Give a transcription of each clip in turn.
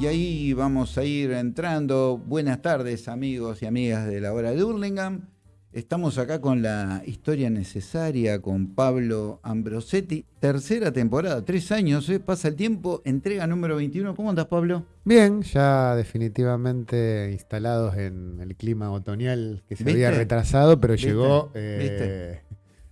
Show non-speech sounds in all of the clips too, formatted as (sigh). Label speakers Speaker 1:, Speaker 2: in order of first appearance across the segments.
Speaker 1: y ahí vamos a ir entrando. Buenas tardes, amigos y amigas de la hora de Hurlingham. Estamos acá con la historia necesaria con Pablo Ambrosetti. Tercera temporada, tres años, ¿eh? pasa el tiempo, entrega número 21. ¿Cómo andas, Pablo?
Speaker 2: Bien, ya definitivamente instalados en el clima otoñal que se
Speaker 1: ¿Viste?
Speaker 2: había retrasado, pero
Speaker 1: ¿Viste?
Speaker 2: llegó eh,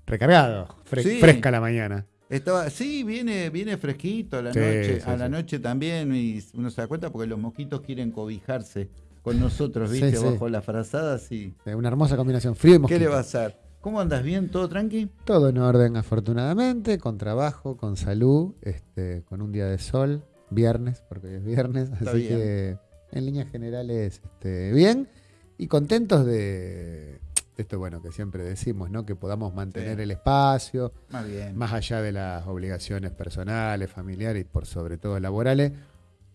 Speaker 2: recargado, fre-
Speaker 1: Sí.
Speaker 2: fresca la mañana.
Speaker 1: Estaba, sí, viene, viene fresquito a la
Speaker 2: Sí,
Speaker 1: noche,
Speaker 2: sí,
Speaker 1: a la
Speaker 2: sí.
Speaker 1: noche también, y uno se da cuenta porque los mosquitos quieren cobijarse con nosotros, ¿viste? Bajo las frazadas y.
Speaker 2: Una hermosa combinación, frío y
Speaker 1: ¿Qué
Speaker 2: mosquito.
Speaker 1: le va a hacer? ¿Cómo andas bien? ¿Todo tranqui?
Speaker 2: Todo en orden, afortunadamente, con trabajo, con salud, este, con un día de sol, viernes, porque hoy es viernes,
Speaker 1: Está
Speaker 2: así
Speaker 1: bien.
Speaker 2: que en líneas generales este, bien y contentos de esto, bueno, que siempre decimos, ¿no? Que podamos mantener
Speaker 1: Sí.
Speaker 2: el espacio,
Speaker 1: Más bien.
Speaker 2: más allá de las obligaciones personales, familiares y por sobre todo laborales,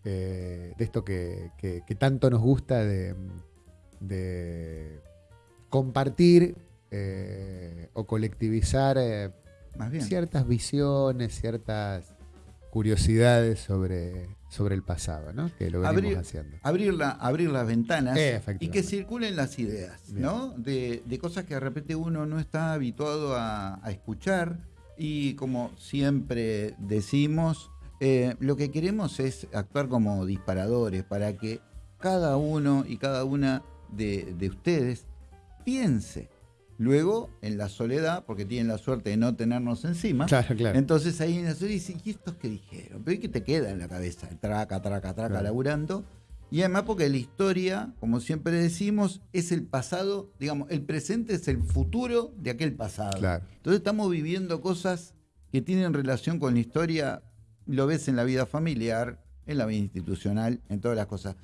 Speaker 2: eh, de esto que, que- que tanto nos gusta de, de compartir eh, o colectivizar eh,
Speaker 1: Más bien.
Speaker 2: ciertas visiones, ciertas curiosidades sobre, sobre el pasado, ¿no? Que lo venimos
Speaker 1: Abrir-
Speaker 2: haciendo.
Speaker 1: abrir, la- abrir las ventanas
Speaker 2: Eh,
Speaker 1: y que circulen las ideas,
Speaker 2: Bien.
Speaker 1: ¿no? De, de cosas que de repente uno no está habituado a, a escuchar y como siempre decimos, eh, lo que queremos es actuar como disparadores para que cada uno y cada una de, de ustedes piense. Luego, en la soledad, porque tienen la suerte de no tenernos encima,
Speaker 2: Claro, claro.
Speaker 1: entonces ahí en la soledad dicen, ¿y estos qué dijeron? Pero ¿y qué te queda en la cabeza? Traca, traca, traca,
Speaker 2: Claro.
Speaker 1: laburando. Y además porque la historia, como siempre decimos, es el pasado, digamos, el presente es el futuro de aquel pasado.
Speaker 2: Claro.
Speaker 1: Entonces estamos viviendo cosas que tienen relación con la historia, lo ves en la vida familiar, en la vida institucional, en todas las cosas.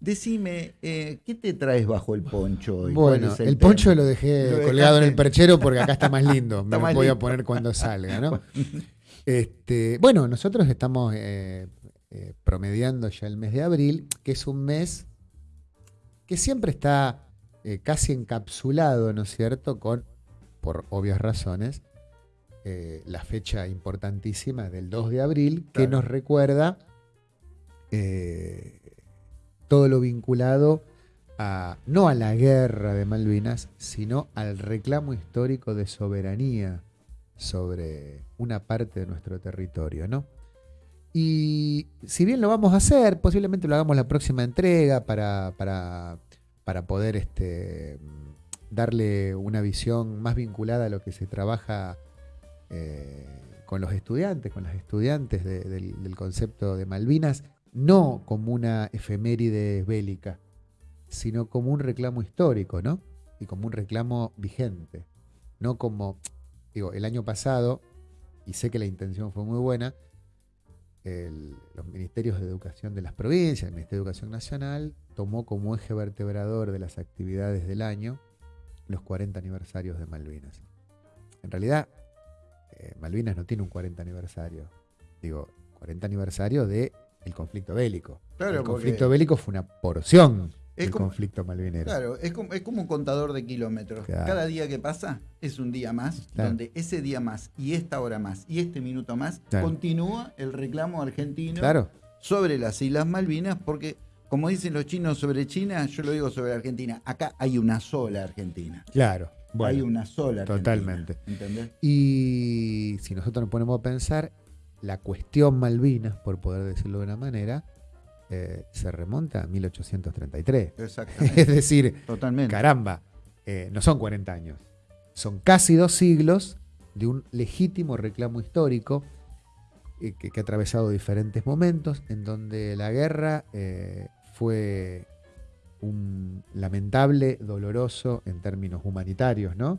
Speaker 1: Decime, eh, ¿qué te traes bajo el poncho hoy? ¿Cuál
Speaker 2: Bueno, el, poncho lo dejé
Speaker 1: Lo
Speaker 2: colgado en el perchero porque acá está más lindo. (laughs) Me lo voy a poner cuando salga, ¿no? (laughs) Este, bueno, nosotros estamos eh, eh, promediando ya el mes de abril, que es un mes que siempre está casi encapsulado, ¿no es cierto?, con, por obvias razones, la fecha importantísima del 2 de abril, que nos recuerda eh, todo lo vinculado a, no a la guerra de Malvinas, sino al reclamo histórico de soberanía sobre una parte de nuestro territorio, ¿no? Y si bien lo vamos a hacer, posiblemente lo hagamos la próxima entrega para, para, para poder este, darle una visión más vinculada a lo que se trabaja eh, con los estudiantes, con las estudiantes de- del, del concepto de Malvinas, no como una efeméride bélica, sino como un reclamo histórico, ¿no? Y como un reclamo vigente, no como, digo, el año pasado, y sé que la intención fue muy buena, los ministerios de educación de las provincias, el Ministerio de Educación Nacional, tomó como eje vertebrador de las actividades del año los 40 aniversarios de Malvinas. En realidad, eh, Malvinas no tiene un 40 aniversario, digo, 40 aniversario de el conflicto bélico.
Speaker 1: Claro,
Speaker 2: el conflicto bélico fue una porción
Speaker 1: Es
Speaker 2: del
Speaker 1: como-
Speaker 2: conflicto malvinero.
Speaker 1: Claro, es como, es como un contador de kilómetros.
Speaker 2: Claro.
Speaker 1: Cada día que pasa es un día más,
Speaker 2: Claro.
Speaker 1: donde ese día más y esta hora más y este minuto más continúa el reclamo argentino
Speaker 2: Claro,
Speaker 1: sobre las Islas Malvinas, porque como dicen los chinos sobre China, yo lo digo sobre Argentina. Acá hay una sola Argentina.
Speaker 2: claro. Bueno,
Speaker 1: hay una sola Argentina.
Speaker 2: totalmente.
Speaker 1: ¿Entendés?
Speaker 2: Y si nosotros nos ponemos a pensar, la cuestión Malvinas, por poder decirlo de una manera, eh, se remonta a 1833.
Speaker 1: Exactamente. (laughs)
Speaker 2: Es decir,
Speaker 1: Totalmente.
Speaker 2: caramba, eh, no son 40 años, son casi dos siglos de un legítimo reclamo histórico eh, que, que ha atravesado diferentes momentos, en donde la guerra fue un lamentable, doloroso en términos humanitarios, ¿no?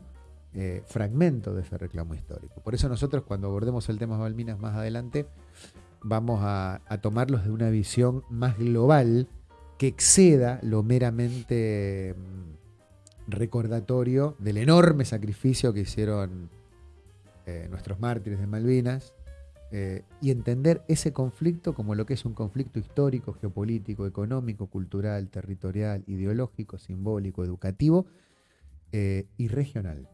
Speaker 2: Eh, fragmento de ese reclamo histórico. Por eso nosotros cuando abordemos el tema Malvinas más adelante, vamos a, tomarlos de una visión más global que exceda lo meramente mm, recordatorio del enorme sacrificio que hicieron eh, nuestros mártires de Malvinas eh, y entender ese conflicto como lo que es un conflicto histórico, geopolítico, económico, cultural, territorial, ideológico, simbólico, educativo y regional.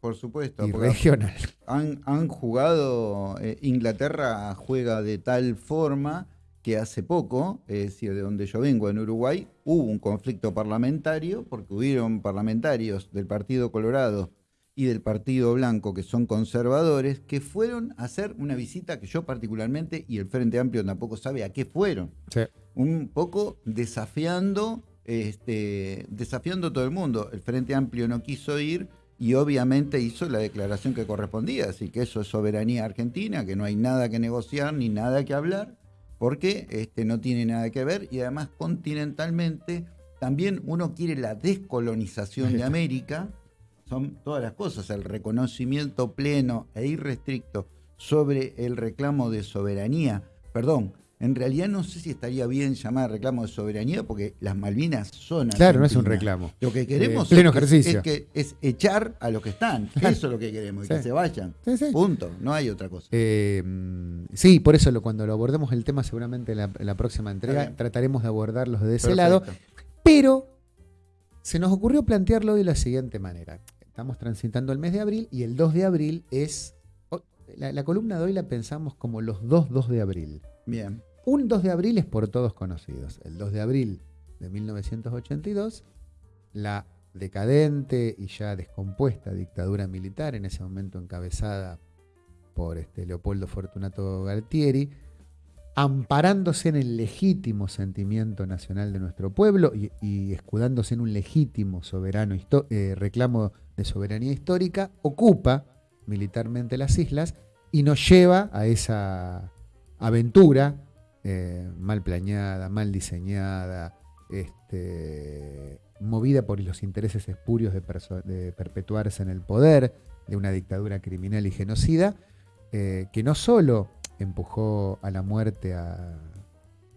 Speaker 1: Por supuesto.
Speaker 2: Y
Speaker 1: porque
Speaker 2: regional.
Speaker 1: han, han jugado, eh, Inglaterra juega de tal forma que hace poco, es decir, de donde yo vengo, en Uruguay, hubo un conflicto parlamentario porque hubieron parlamentarios del Partido Colorado y del Partido Blanco, que son conservadores, que fueron a hacer una visita que yo particularmente, y el Frente Amplio tampoco sabe a qué fueron. Un poco desafiando, este, desafiando todo el mundo. El Frente Amplio no quiso ir y obviamente hizo la declaración que correspondía, así que eso es soberanía argentina, que no hay nada que negociar ni nada que hablar, porque este, no tiene nada que ver. Y además continentalmente también uno quiere la descolonización de América, son todas las cosas, el reconocimiento pleno e irrestricto sobre el reclamo de soberanía, perdón, en realidad no sé si estaría bien llamar reclamo de soberanía porque las Malvinas son
Speaker 2: Claro, no es un reclamo.
Speaker 1: Lo que queremos
Speaker 2: pleno
Speaker 1: es,
Speaker 2: ejercicio.
Speaker 1: Es, que, es echar a los que están. Eso es lo que queremos, y que se vayan. Punto. No hay otra cosa.
Speaker 2: Eh, sí, por eso lo, cuando lo abordemos el tema, seguramente en la, próxima entrega, trataremos de abordarlos de ese lado. Pero se nos ocurrió plantearlo de la siguiente manera. Estamos transitando el mes de abril y el 2 de abril es. La, la columna de hoy la pensamos como los 2-2 de abril.
Speaker 1: Bien.
Speaker 2: Un 2 de abril es por todos conocidos. El 2 de abril de 1982, la decadente y ya descompuesta dictadura militar, en ese momento encabezada por este Leopoldo Fortunato Galtieri, amparándose en el legítimo sentimiento nacional de nuestro pueblo y, escudándose en un legítimo soberano eh, reclamo de soberanía histórica, ocupa militarmente las islas y nos lleva a esa aventura eh, mal planeada, mal diseñada, este, movida por los intereses espurios de, perpetuarse en el poder, de una dictadura criminal y genocida, eh, que no solo empujó a la muerte a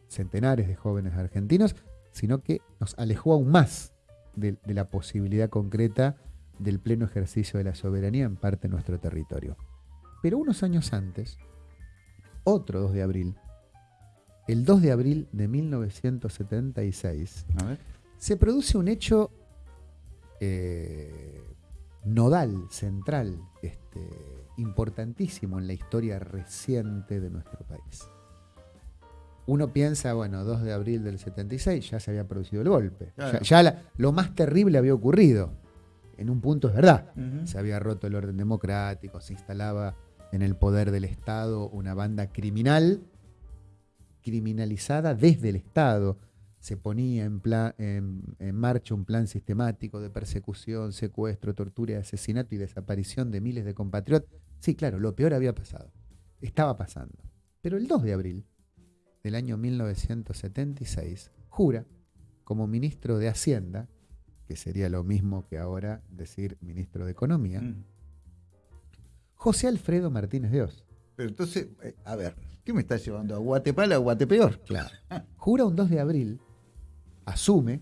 Speaker 2: centenares de jóvenes argentinos, sino que nos alejó aún más de, de la posibilidad concreta del pleno ejercicio de la soberanía en parte de nuestro territorio. Pero unos años antes, otro 2 de abril, el 2 de abril de 1976, se produce un hecho eh, nodal, central, este, importantísimo en la historia reciente de nuestro país. Uno piensa, bueno, 2 de abril del 76 ya se había producido el golpe. Ya, lo más terrible había ocurrido. En un punto es verdad. Se había roto el orden democrático, se instalaba en el poder del Estado una banda criminal criminalizada desde el Estado. Se ponía en, en, marcha un plan sistemático de persecución, secuestro, tortura, asesinato y desaparición de miles de compatriotas. Sí, claro, lo peor había pasado. Estaba pasando. Pero el 2 de abril del año 1976 jura como ministro de Hacienda, que sería lo mismo que ahora decir ministro de Economía, mm. José Alfredo Martínez de Oz.
Speaker 1: Pero entonces, eh, a ver, ¿qué me estás llevando? ¿A Guatepala o Guatepeor?
Speaker 2: Claro. Jura un 2 de abril, asume.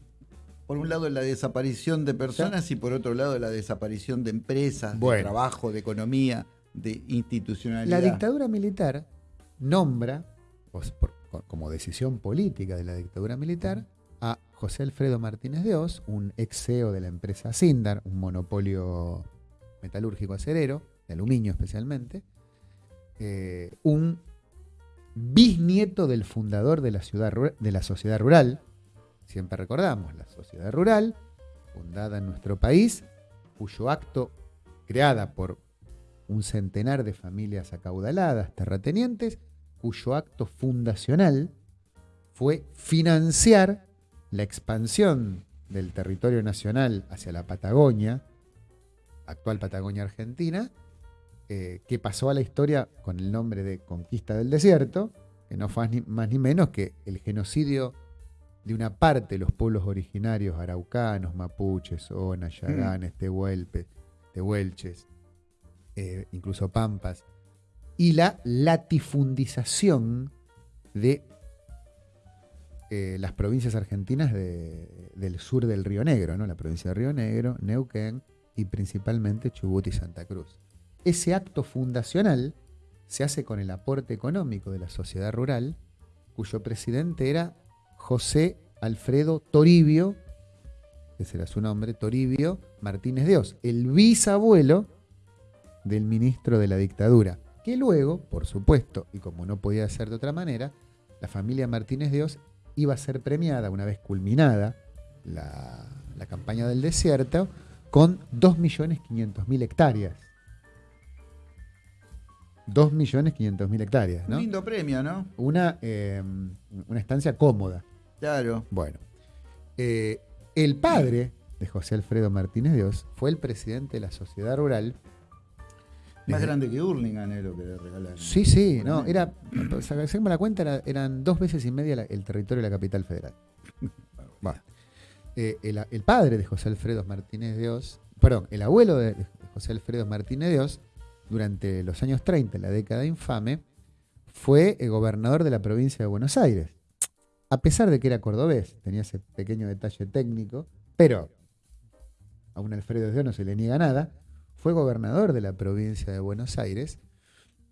Speaker 1: Por un lado la desaparición de personas y por otro lado la desaparición de empresas, de trabajo, de economía, de institucionalidad.
Speaker 2: La dictadura militar nombra, como decisión política de la dictadura militar, a José Alfredo Martínez de Oz, un ex CEO de la empresa Sindar, un monopolio metalúrgico acerero, de aluminio especialmente, eh, un bisnieto del fundador de la, ciudad, de la sociedad rural. Siempre recordamos, la sociedad rural, fundada en nuestro país, cuyo acto, creada por un centenar de familias acaudaladas, terratenientes, cuyo acto fundacional fue financiar la expansión del territorio nacional hacia la Patagonia, actual Patagonia Argentina, eh, que pasó a la historia con el nombre de Conquista del Desierto, que no fue ni, más ni menos que el genocidio de una parte de los pueblos originarios araucanos, mapuches, onas, mm. yaganes, tehuelches, eh, incluso pampas, y la latifundización de eh, las provincias argentinas del sur del Río Negro, ¿no? la provincia de Río Negro, Neuquén y principalmente Chubut y Santa Cruz. Ese acto fundacional se hace con el aporte económico de la sociedad rural, cuyo presidente era José Alfredo Toribio, ese era su nombre, Toribio Martínez de Oz, el bisabuelo del ministro de la dictadura, que luego, por supuesto, y como no podía ser de otra manera, la familia Martínez Dios iba a ser premiada una vez culminada la, la campaña del desierto con 2.500.000 hectáreas. 2.500.000 hectáreas,
Speaker 1: Un lindo premio, ¿no?
Speaker 2: Una, eh, una estancia cómoda.
Speaker 1: Claro.
Speaker 2: Bueno, eh, el padre de José Alfredo Martínez Dios fue el presidente de la sociedad rural.
Speaker 1: Más grande que Hurlingham es lo que le regalaron.
Speaker 2: Sí, sí, no, era, sacamos la cuenta, era- eran dos veces y media la- el territorio de la capital federal. (laughs) Bueno, eh, el, el padre de José Alfredo Martínez Dios, perdón, el abuelo de de José Alfredo Martínez Dios, durante los años 30, la década infame, fue el gobernador de la provincia de Buenos Aires. A pesar de que era cordobés, tenía ese pequeño detalle técnico, pero a un Alfredo Dios no se le niega nada, fue gobernador de la provincia de Buenos Aires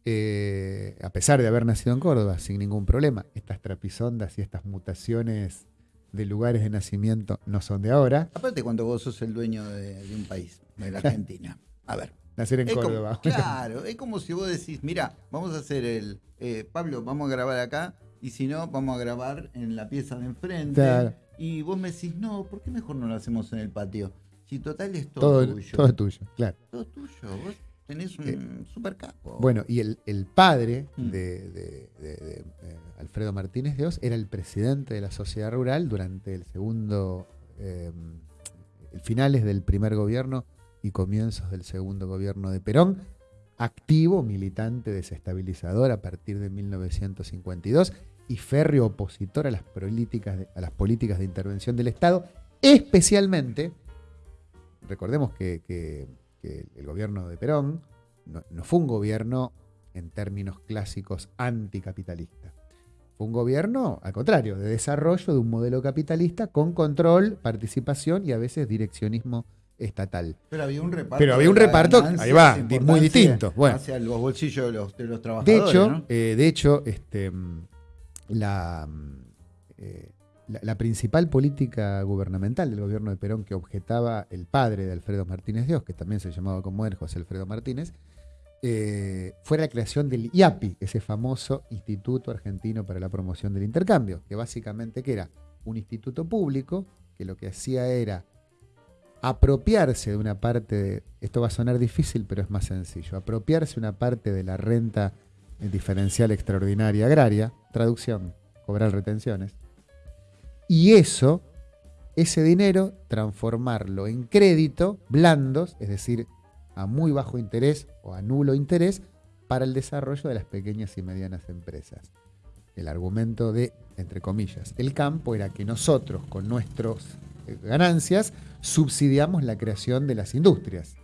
Speaker 2: eh, a pesar de haber nacido en Córdoba, sin ningún problema, estas trapisondas y estas mutaciones de lugares de nacimiento no son de ahora.
Speaker 1: Aparte cuando vos sos el dueño de, de un país, de la Argentina. A ver.
Speaker 2: Nacer en
Speaker 1: es como-
Speaker 2: Córdoba.
Speaker 1: claro, es como si vos decís, mira, vamos a hacer el... eh, Pablo, vamos a grabar acá y si no, vamos a grabar en la pieza de enfrente.
Speaker 2: Claro.
Speaker 1: Y vos me decís, no, ¿por qué mejor no lo hacemos en el patio? Si total es todo,
Speaker 2: todo,
Speaker 1: tuyo.
Speaker 2: todo tuyo, claro.
Speaker 1: Todo tuyo. Vos tenés un
Speaker 2: Eh,
Speaker 1: super capo.
Speaker 2: Bueno, y el, el padre
Speaker 1: Mm.
Speaker 2: de, de- de- de, eh, Alfredo Martínez de Oz era el presidente de la sociedad rural durante el segundo, eh, finales del primer gobierno y comienzos del segundo gobierno de Perón, activo militante desestabilizador a partir de 1952 y férreo opositor a las políticas de, a las políticas de intervención del Estado, especialmente, recordemos que, el gobierno de Perón no, no fue un gobierno en términos clásicos anticapitalista. Fue un gobierno, al contrario, de desarrollo de un modelo capitalista con control, participación y a veces direccionismo estatal.
Speaker 1: Pero había un reparto.
Speaker 2: Pero había un
Speaker 1: de
Speaker 2: reparto, ahí va, muy distinto. Bueno.
Speaker 1: Hacia los bolsillos de los, de los
Speaker 2: De
Speaker 1: trabajadores.
Speaker 2: hecho,
Speaker 1: ¿no?
Speaker 2: eh, de hecho este, mm, la, mm, eh, la, la principal política gubernamental del gobierno de Perón que objetaba el padre de Alfredo Martínez Dios, que también se llamaba como él, José Alfredo Martínez, eh, fue la creación del IAPI, ese famoso Instituto Argentino para la Promoción del Intercambio, que básicamente que era un instituto público que lo que hacía era apropiarse de una parte de, esto va a sonar difícil, pero es más sencillo, apropiarse una parte de la renta diferencial extraordinaria agraria, traducción, cobrar retenciones, y eso, ese dinero, transformarlo en crédito blandos, es decir, a muy bajo interés o a nulo interés, para el desarrollo de las pequeñas y medianas empresas. El argumento de, entre comillas, el campo era que nosotros, con nuestras eh, ganancias, subsidiamos la creación de las industrias.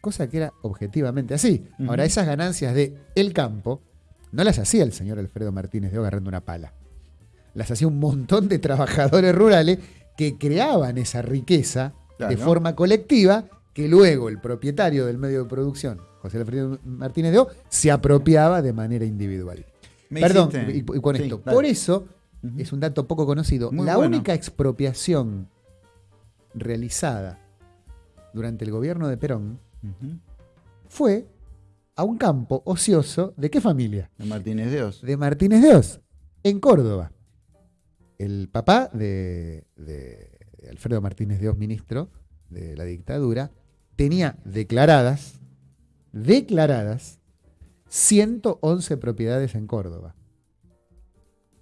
Speaker 2: Cosa que era objetivamente así. Ahora, esas ganancias de el campo no las hacía el señor Alfredo Martínez de agarrando una pala. Las hacía un montón de trabajadores rurales que creaban esa riqueza de forma colectiva que luego el propietario del medio de producción, José Alfredo Martínez de O, se apropiaba de manera individual.
Speaker 1: Me
Speaker 2: Perdón,
Speaker 1: hiciste-
Speaker 2: y, con
Speaker 1: Sí,
Speaker 2: esto. Por eso, es un dato poco conocido,
Speaker 1: Muy
Speaker 2: la
Speaker 1: bueno.
Speaker 2: única expropiación realizada durante el gobierno de Perón fue a un campo ocioso de qué familia?
Speaker 1: De Martínez Dios.
Speaker 2: De Martínez de Oz, en Córdoba. El papá de, de Alfredo Martínez de Oz, ministro de la dictadura, tenía declaradas, declaradas, 111 propiedades en Córdoba.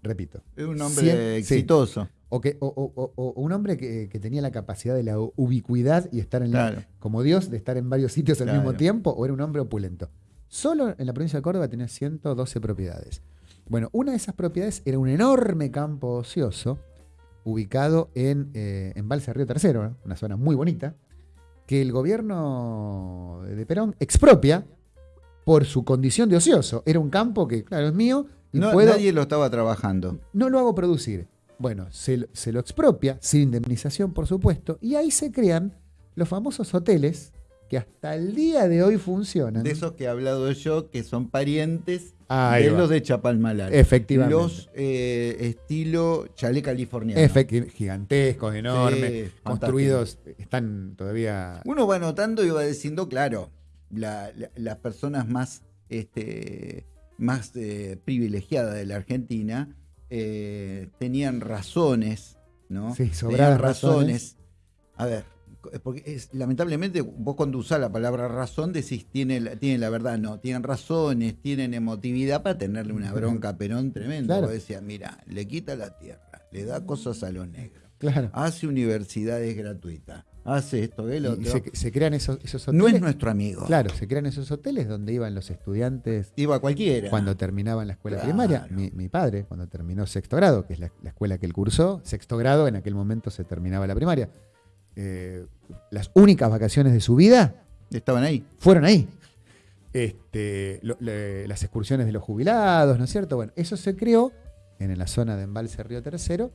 Speaker 2: Repito.
Speaker 1: Es un hombre exitoso.
Speaker 2: O, que, o, o- o- o un hombre que, que tenía la capacidad de la ubicuidad y estar en la-
Speaker 1: Claro.
Speaker 2: como Dios, de estar en varios sitios al
Speaker 1: Claro.
Speaker 2: mismo tiempo, o era un hombre opulento. Solo en la provincia de Córdoba tenía 112 propiedades. Bueno, una de esas propiedades era un enorme campo ocioso ubicado en, eh, en Balsa Río Tercero, ¿eh? una zona muy bonita, que el gobierno de Perón expropia por su condición de ocioso. Era un campo que, claro, es mío y
Speaker 1: No,
Speaker 2: puedo,
Speaker 1: Nadie lo estaba trabajando.
Speaker 2: no lo hago producir. Bueno, se, lo- se lo expropia, sin indemnización, por supuesto, y ahí se crean los famosos hoteles que hasta el día de hoy funcionan.
Speaker 1: De esos que he hablado yo, que son parientes
Speaker 2: Ahí
Speaker 1: de
Speaker 2: va.
Speaker 1: los de Chapalmalal.
Speaker 2: Efectivamente.
Speaker 1: Los eh, estilo chalet californiano.
Speaker 2: Efecti- gigantescos, enormes,
Speaker 1: Sí,
Speaker 2: construidos, están todavía...
Speaker 1: Uno va notando y va diciendo, claro, la- la- las personas más, este, más eh, privilegiadas de la Argentina eh, tenían razones, ¿no?
Speaker 2: Sí,
Speaker 1: tenían
Speaker 2: sobradas razones.
Speaker 1: A ver, porque es, lamentablemente vos cuando usás la palabra razón decís tiene, la- tiene la verdad, no, tienen razones, tienen emotividad para tenerle una bronca a Perón tremenda.
Speaker 2: Claro.
Speaker 1: Vos decías, mira, le quita la tierra, le da cosas a los negros,
Speaker 2: Claro.
Speaker 1: hace universidades gratuitas, hace esto, el
Speaker 2: Y-
Speaker 1: otro.
Speaker 2: y se, se crean esos, esos hoteles.
Speaker 1: no es nuestro amigo.
Speaker 2: Claro, se crean esos hoteles donde iban los estudiantes
Speaker 1: Iba cualquiera.
Speaker 2: cuando terminaban la escuela
Speaker 1: Claro.
Speaker 2: primaria. Mi, mi padre, cuando terminó sexto grado, que es la, la escuela que él cursó, sexto grado, en aquel momento se terminaba la primaria. Eh, las únicas vacaciones de su vida
Speaker 1: Estaban ahí.
Speaker 2: fueron ahí. Este, lo- le- las excursiones de los jubilados, ¿no es cierto? Bueno, eso se creó en la zona de Embalse Río Tercero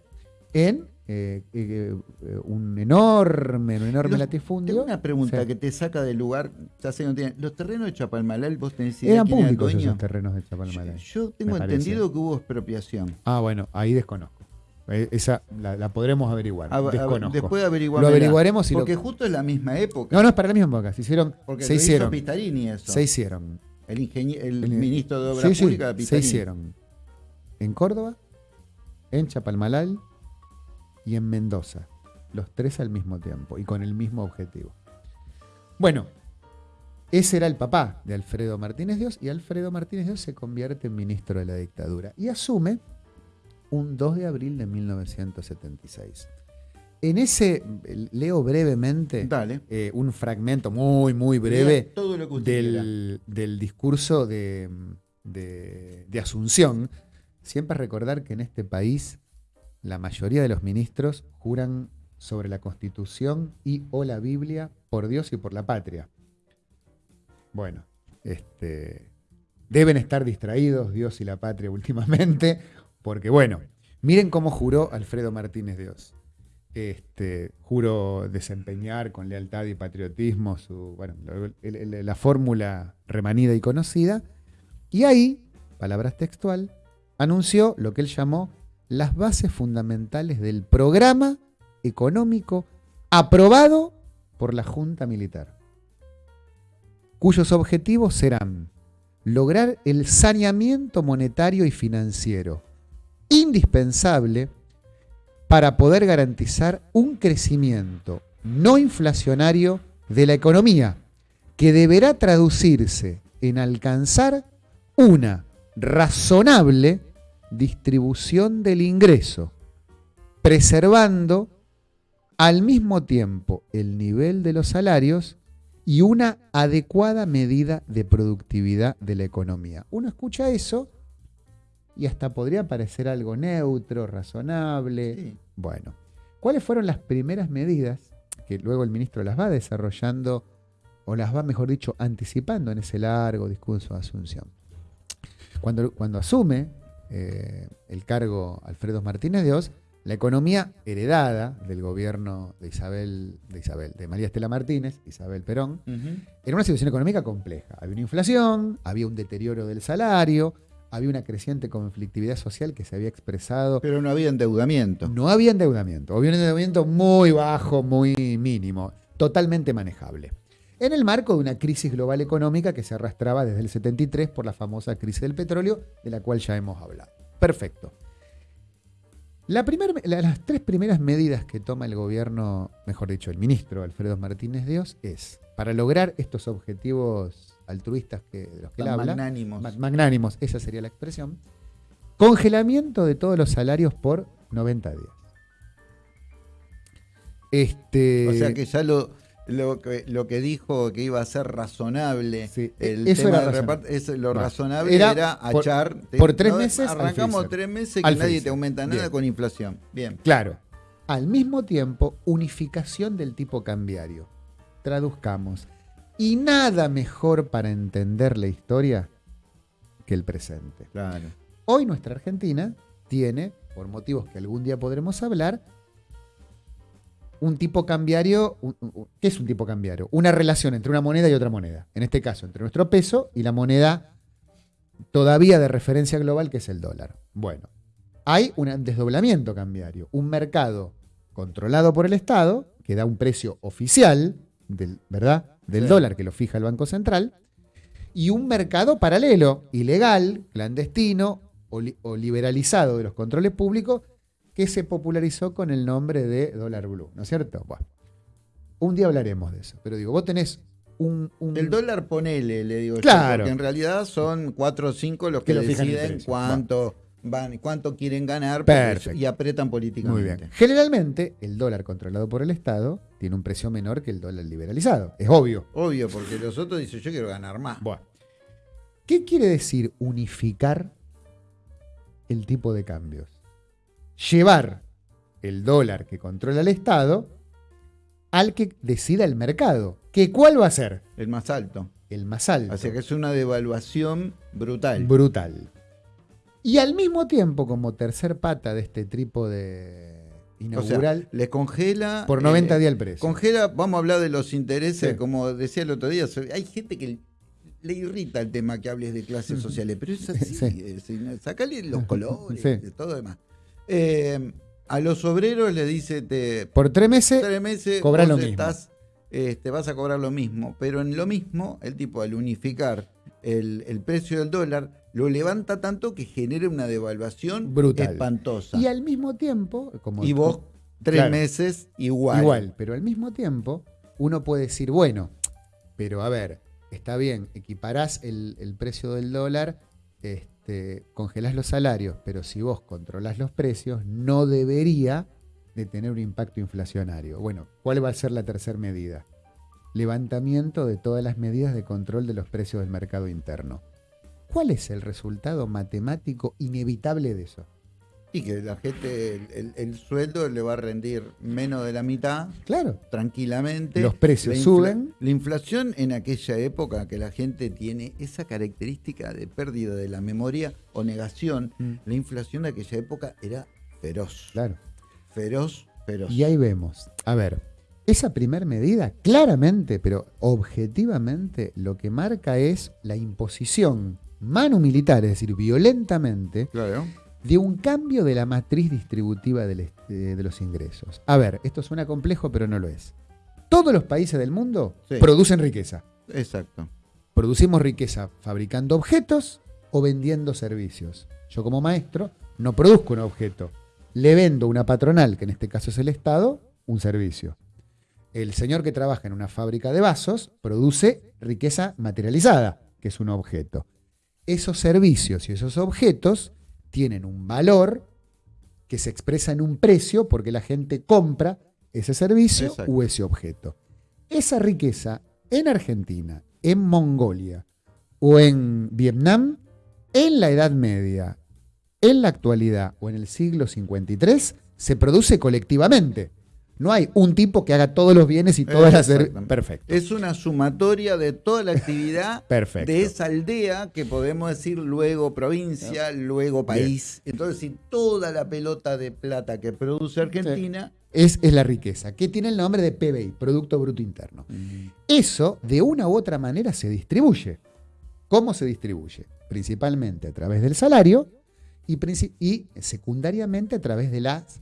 Speaker 2: en eh, eh, eh, un enorme, un enorme
Speaker 1: Los-
Speaker 2: latifundio.
Speaker 1: Tengo una pregunta
Speaker 2: Sí.
Speaker 1: que te saca del lugar. Ya sé que no tiene- Los terrenos de Chapalmalal, vos tenés idea
Speaker 2: Eran
Speaker 1: quién era
Speaker 2: públicos
Speaker 1: dueño?
Speaker 2: esos terrenos de Chapalmalal.
Speaker 1: yo tengo
Speaker 2: parece.
Speaker 1: entendido que hubo expropiación.
Speaker 2: Ah, bueno, ahí desconozco. Esa la, la podremos averiguar.
Speaker 1: A-
Speaker 2: desconozco.
Speaker 1: después averiguar.
Speaker 2: Lo averiguaremos y lo-
Speaker 1: Porque justo es la misma época.
Speaker 2: No, no, es para la misma época. Se hicieron.
Speaker 1: porque
Speaker 2: se
Speaker 1: lo hizo
Speaker 2: hicieron.
Speaker 1: Pistarini eso.
Speaker 2: Se hicieron.
Speaker 1: El, ingenie- el
Speaker 2: El-
Speaker 1: ministro de Obras
Speaker 2: Sí, sí,
Speaker 1: Públicas
Speaker 2: se
Speaker 1: Pistarini.
Speaker 2: hicieron. En Córdoba, en Chapalmalal y en Mendoza. Los tres al mismo tiempo y con el mismo objetivo. Bueno, ese era el papá de Alfredo Martínez Dios y Alfredo Martínez Dios se convierte en ministro de la dictadura y asume un 2 de abril de 1976. En ese, leo brevemente eh, un fragmento muy, muy breve
Speaker 1: Todo lo que
Speaker 2: del, del discurso de, de- de Asunción, siempre recordar que en este país la mayoría de los ministros juran sobre la Constitución y o la Biblia por Dios y por la patria. Bueno, este, deben estar distraídos Dios y la patria (laughs) últimamente, porque bueno, miren cómo juró Alfredo Martínez Dios. Este, juro desempeñar con lealtad y patriotismo su, bueno, la fórmula remanida y conocida. Y ahí, palabras textual, anunció lo que él llamó las bases fundamentales del programa económico aprobado por la Junta Militar, cuyos objetivos serán lograr el saneamiento monetario y financiero indispensable para poder garantizar un crecimiento no inflacionario de la economía, que deberá traducirse en alcanzar una razonable distribución del ingreso, preservando al mismo tiempo el nivel de los salarios y una adecuada medida de productividad de la economía. Uno escucha eso y hasta podría parecer algo neutro, razonable.
Speaker 1: Sí.
Speaker 2: Bueno, ¿cuáles fueron las primeras medidas que luego el ministro las va desarrollando, o las va, mejor dicho, anticipando en ese largo discurso de Asunción? Cuando, cuando asume eh, el cargo Alfredo Martínez de Oz, la economía heredada del gobierno de Isabel, de Isabel, de María Estela Martínez, Isabel Perón, era una situación económica compleja. Había una inflación, había un deterioro del salario, había una creciente conflictividad social que se había expresado
Speaker 1: Pero no había endeudamiento.
Speaker 2: no había endeudamiento, había un endeudamiento muy bajo, muy mínimo, totalmente manejable. En el marco de una crisis global económica que se arrastraba desde el 73 por la famosa crisis del petróleo, de la cual ya hemos hablado. Perfecto. La primer- la- las tres primeras medidas que toma el gobierno, mejor dicho, el ministro Alfredo Martínez Dios, es para lograr estos objetivos altruistas que, de los que él habla,
Speaker 1: magnánimos.
Speaker 2: ma- magnánimos, esa sería la expresión, congelamiento de todos los salarios por 90 días. Este,
Speaker 1: O sea que ya lo, lo, que, lo que dijo que iba a ser razonable,
Speaker 2: Sí,
Speaker 1: el
Speaker 2: eso
Speaker 1: tema
Speaker 2: era
Speaker 1: es- lo razonable
Speaker 2: era
Speaker 1: era,
Speaker 2: por-
Speaker 1: achar. te-
Speaker 2: por tres meses
Speaker 1: Arrancamos tres meses que
Speaker 2: Al
Speaker 1: nadie
Speaker 2: freezer.
Speaker 1: te aumenta nada
Speaker 2: Bien.
Speaker 1: con inflación. Bien.
Speaker 2: Claro. Al mismo tiempo, unificación del tipo cambiario. Traduzcamos. Y nada mejor para entender la historia que el presente.
Speaker 1: Claro.
Speaker 2: Hoy nuestra Argentina tiene, por motivos que algún día podremos hablar, un tipo cambiario. un- un- ¿Qué es un tipo cambiario? Una relación entre una moneda y otra moneda. En este caso, entre nuestro peso y la moneda todavía de referencia global, que es el dólar. Bueno, hay un desdoblamiento cambiario. Un mercado controlado por el Estado, que da un precio oficial, del, ¿verdad? Del
Speaker 1: Sí.
Speaker 2: dólar que lo fija el Banco Central, y un mercado paralelo, ilegal, clandestino, o, li- o liberalizado de los controles públicos que se popularizó con el nombre de dólar blue, ¿no es cierto? Bueno, un día hablaremos de eso, pero digo, vos tenés un... un-
Speaker 1: El dólar ponele, le digo yo,
Speaker 2: Claro.
Speaker 1: porque en realidad son cuatro o cinco los
Speaker 2: Que lo
Speaker 1: deciden cuánto van, cuánto quieren ganar
Speaker 2: Perfecto.
Speaker 1: y apretan
Speaker 2: Muy
Speaker 1: políticamente.
Speaker 2: bien. Generalmente, el dólar controlado por el Estado tiene un precio menor que el dólar liberalizado. Es obvio.
Speaker 1: Obvio, porque los otros dicen yo quiero ganar más.
Speaker 2: Bueno. ¿Qué quiere decir unificar el tipo de cambios? Llevar el dólar que controla el Estado al que decida el mercado. ¿Que ¿Cuál va a ser?
Speaker 1: El más alto.
Speaker 2: El más alto.
Speaker 1: Así que es una devaluación brutal.
Speaker 2: Brutal. Y al mismo tiempo, como tercer pata de este tipo de
Speaker 1: O sea,
Speaker 2: inaugural,
Speaker 1: les congela.
Speaker 2: por 90
Speaker 1: eh,
Speaker 2: días el precio.
Speaker 1: Congela, vamos a hablar de los intereses,
Speaker 2: Sí.
Speaker 1: como decía el otro día. Hay gente que le irrita el tema que hables de clases (laughs) sociales, pero es así.
Speaker 2: Sí.
Speaker 1: es decir, sacale los (laughs) colores,
Speaker 2: Sí.
Speaker 1: de todo demás. Eh, a los obreros le dice, te,
Speaker 2: Por tres meses,
Speaker 1: tres meses
Speaker 2: cobra
Speaker 1: vos
Speaker 2: lo mismo.
Speaker 1: este, vas a cobrar lo mismo, pero en lo mismo, el tipo al unificar el, el precio del dólar, lo levanta tanto que genera una devaluación
Speaker 2: Brutal.
Speaker 1: espantosa.
Speaker 2: y al mismo tiempo, como
Speaker 1: Y vos, tres
Speaker 2: Claro.
Speaker 1: meses, igual.
Speaker 2: Igual, pero al mismo tiempo uno puede decir, bueno, pero a ver, está bien, equiparás el, el precio del dólar, este, congelás los salarios, pero si vos controlás los precios, no debería de tener un impacto inflacionario. Bueno, ¿cuál va a ser la tercera medida? Levantamiento de todas las medidas de control de los precios del mercado interno. ¿Cuál es el resultado matemático inevitable de eso?
Speaker 1: Y que la gente, el, el- el sueldo le va a rendir menos de la mitad,
Speaker 2: Claro,
Speaker 1: tranquilamente.
Speaker 2: Los precios
Speaker 1: La
Speaker 2: suben.
Speaker 1: La inflación en aquella época que la gente tiene esa característica de pérdida de la memoria o negación,
Speaker 2: Mm.
Speaker 1: la inflación de aquella época era feroz.
Speaker 2: claro.
Speaker 1: Feroz, feroz.
Speaker 2: Y ahí vemos. A ver, esa primer medida, claramente, pero objetivamente, lo que marca es la imposición manu militar, es decir, violentamente,
Speaker 1: Claro.
Speaker 2: De un cambio de la matriz distributiva del eh, de los ingresos. A ver, esto suena complejo, pero no lo es. Todos los países del mundo
Speaker 1: Sí.
Speaker 2: producen riqueza.
Speaker 1: Exacto.
Speaker 2: Producimos riqueza fabricando objetos o vendiendo servicios. Yo como maestro no produzco un objeto, le vendo a una patronal, que en este caso es el Estado, un servicio. El señor que trabaja en una fábrica de vasos produce riqueza materializada, que es un objeto. Esos servicios y esos objetos tienen un valor que se expresa en un precio porque la gente compra ese servicio
Speaker 1: Exacto.
Speaker 2: o ese objeto. Esa riqueza en Argentina, en Mongolia o en Vietnam, en la Edad Media, en la actualidad o en el siglo 53, se produce colectivamente. No hay un tipo que haga todos los bienes y todas las... Perfecto.
Speaker 1: Es una sumatoria de toda la actividad (laughs)
Speaker 2: Perfecto.
Speaker 1: de esa aldea que podemos decir luego provincia, luego país. Entonces, si toda la pelota de plata que produce Argentina,
Speaker 2: Es, es la riqueza, que tiene el nombre de PBI, Producto Bruto Interno. Eso, de una u otra manera, se distribuye. ¿Cómo se distribuye? Principalmente a través del salario y secundariamente a través de las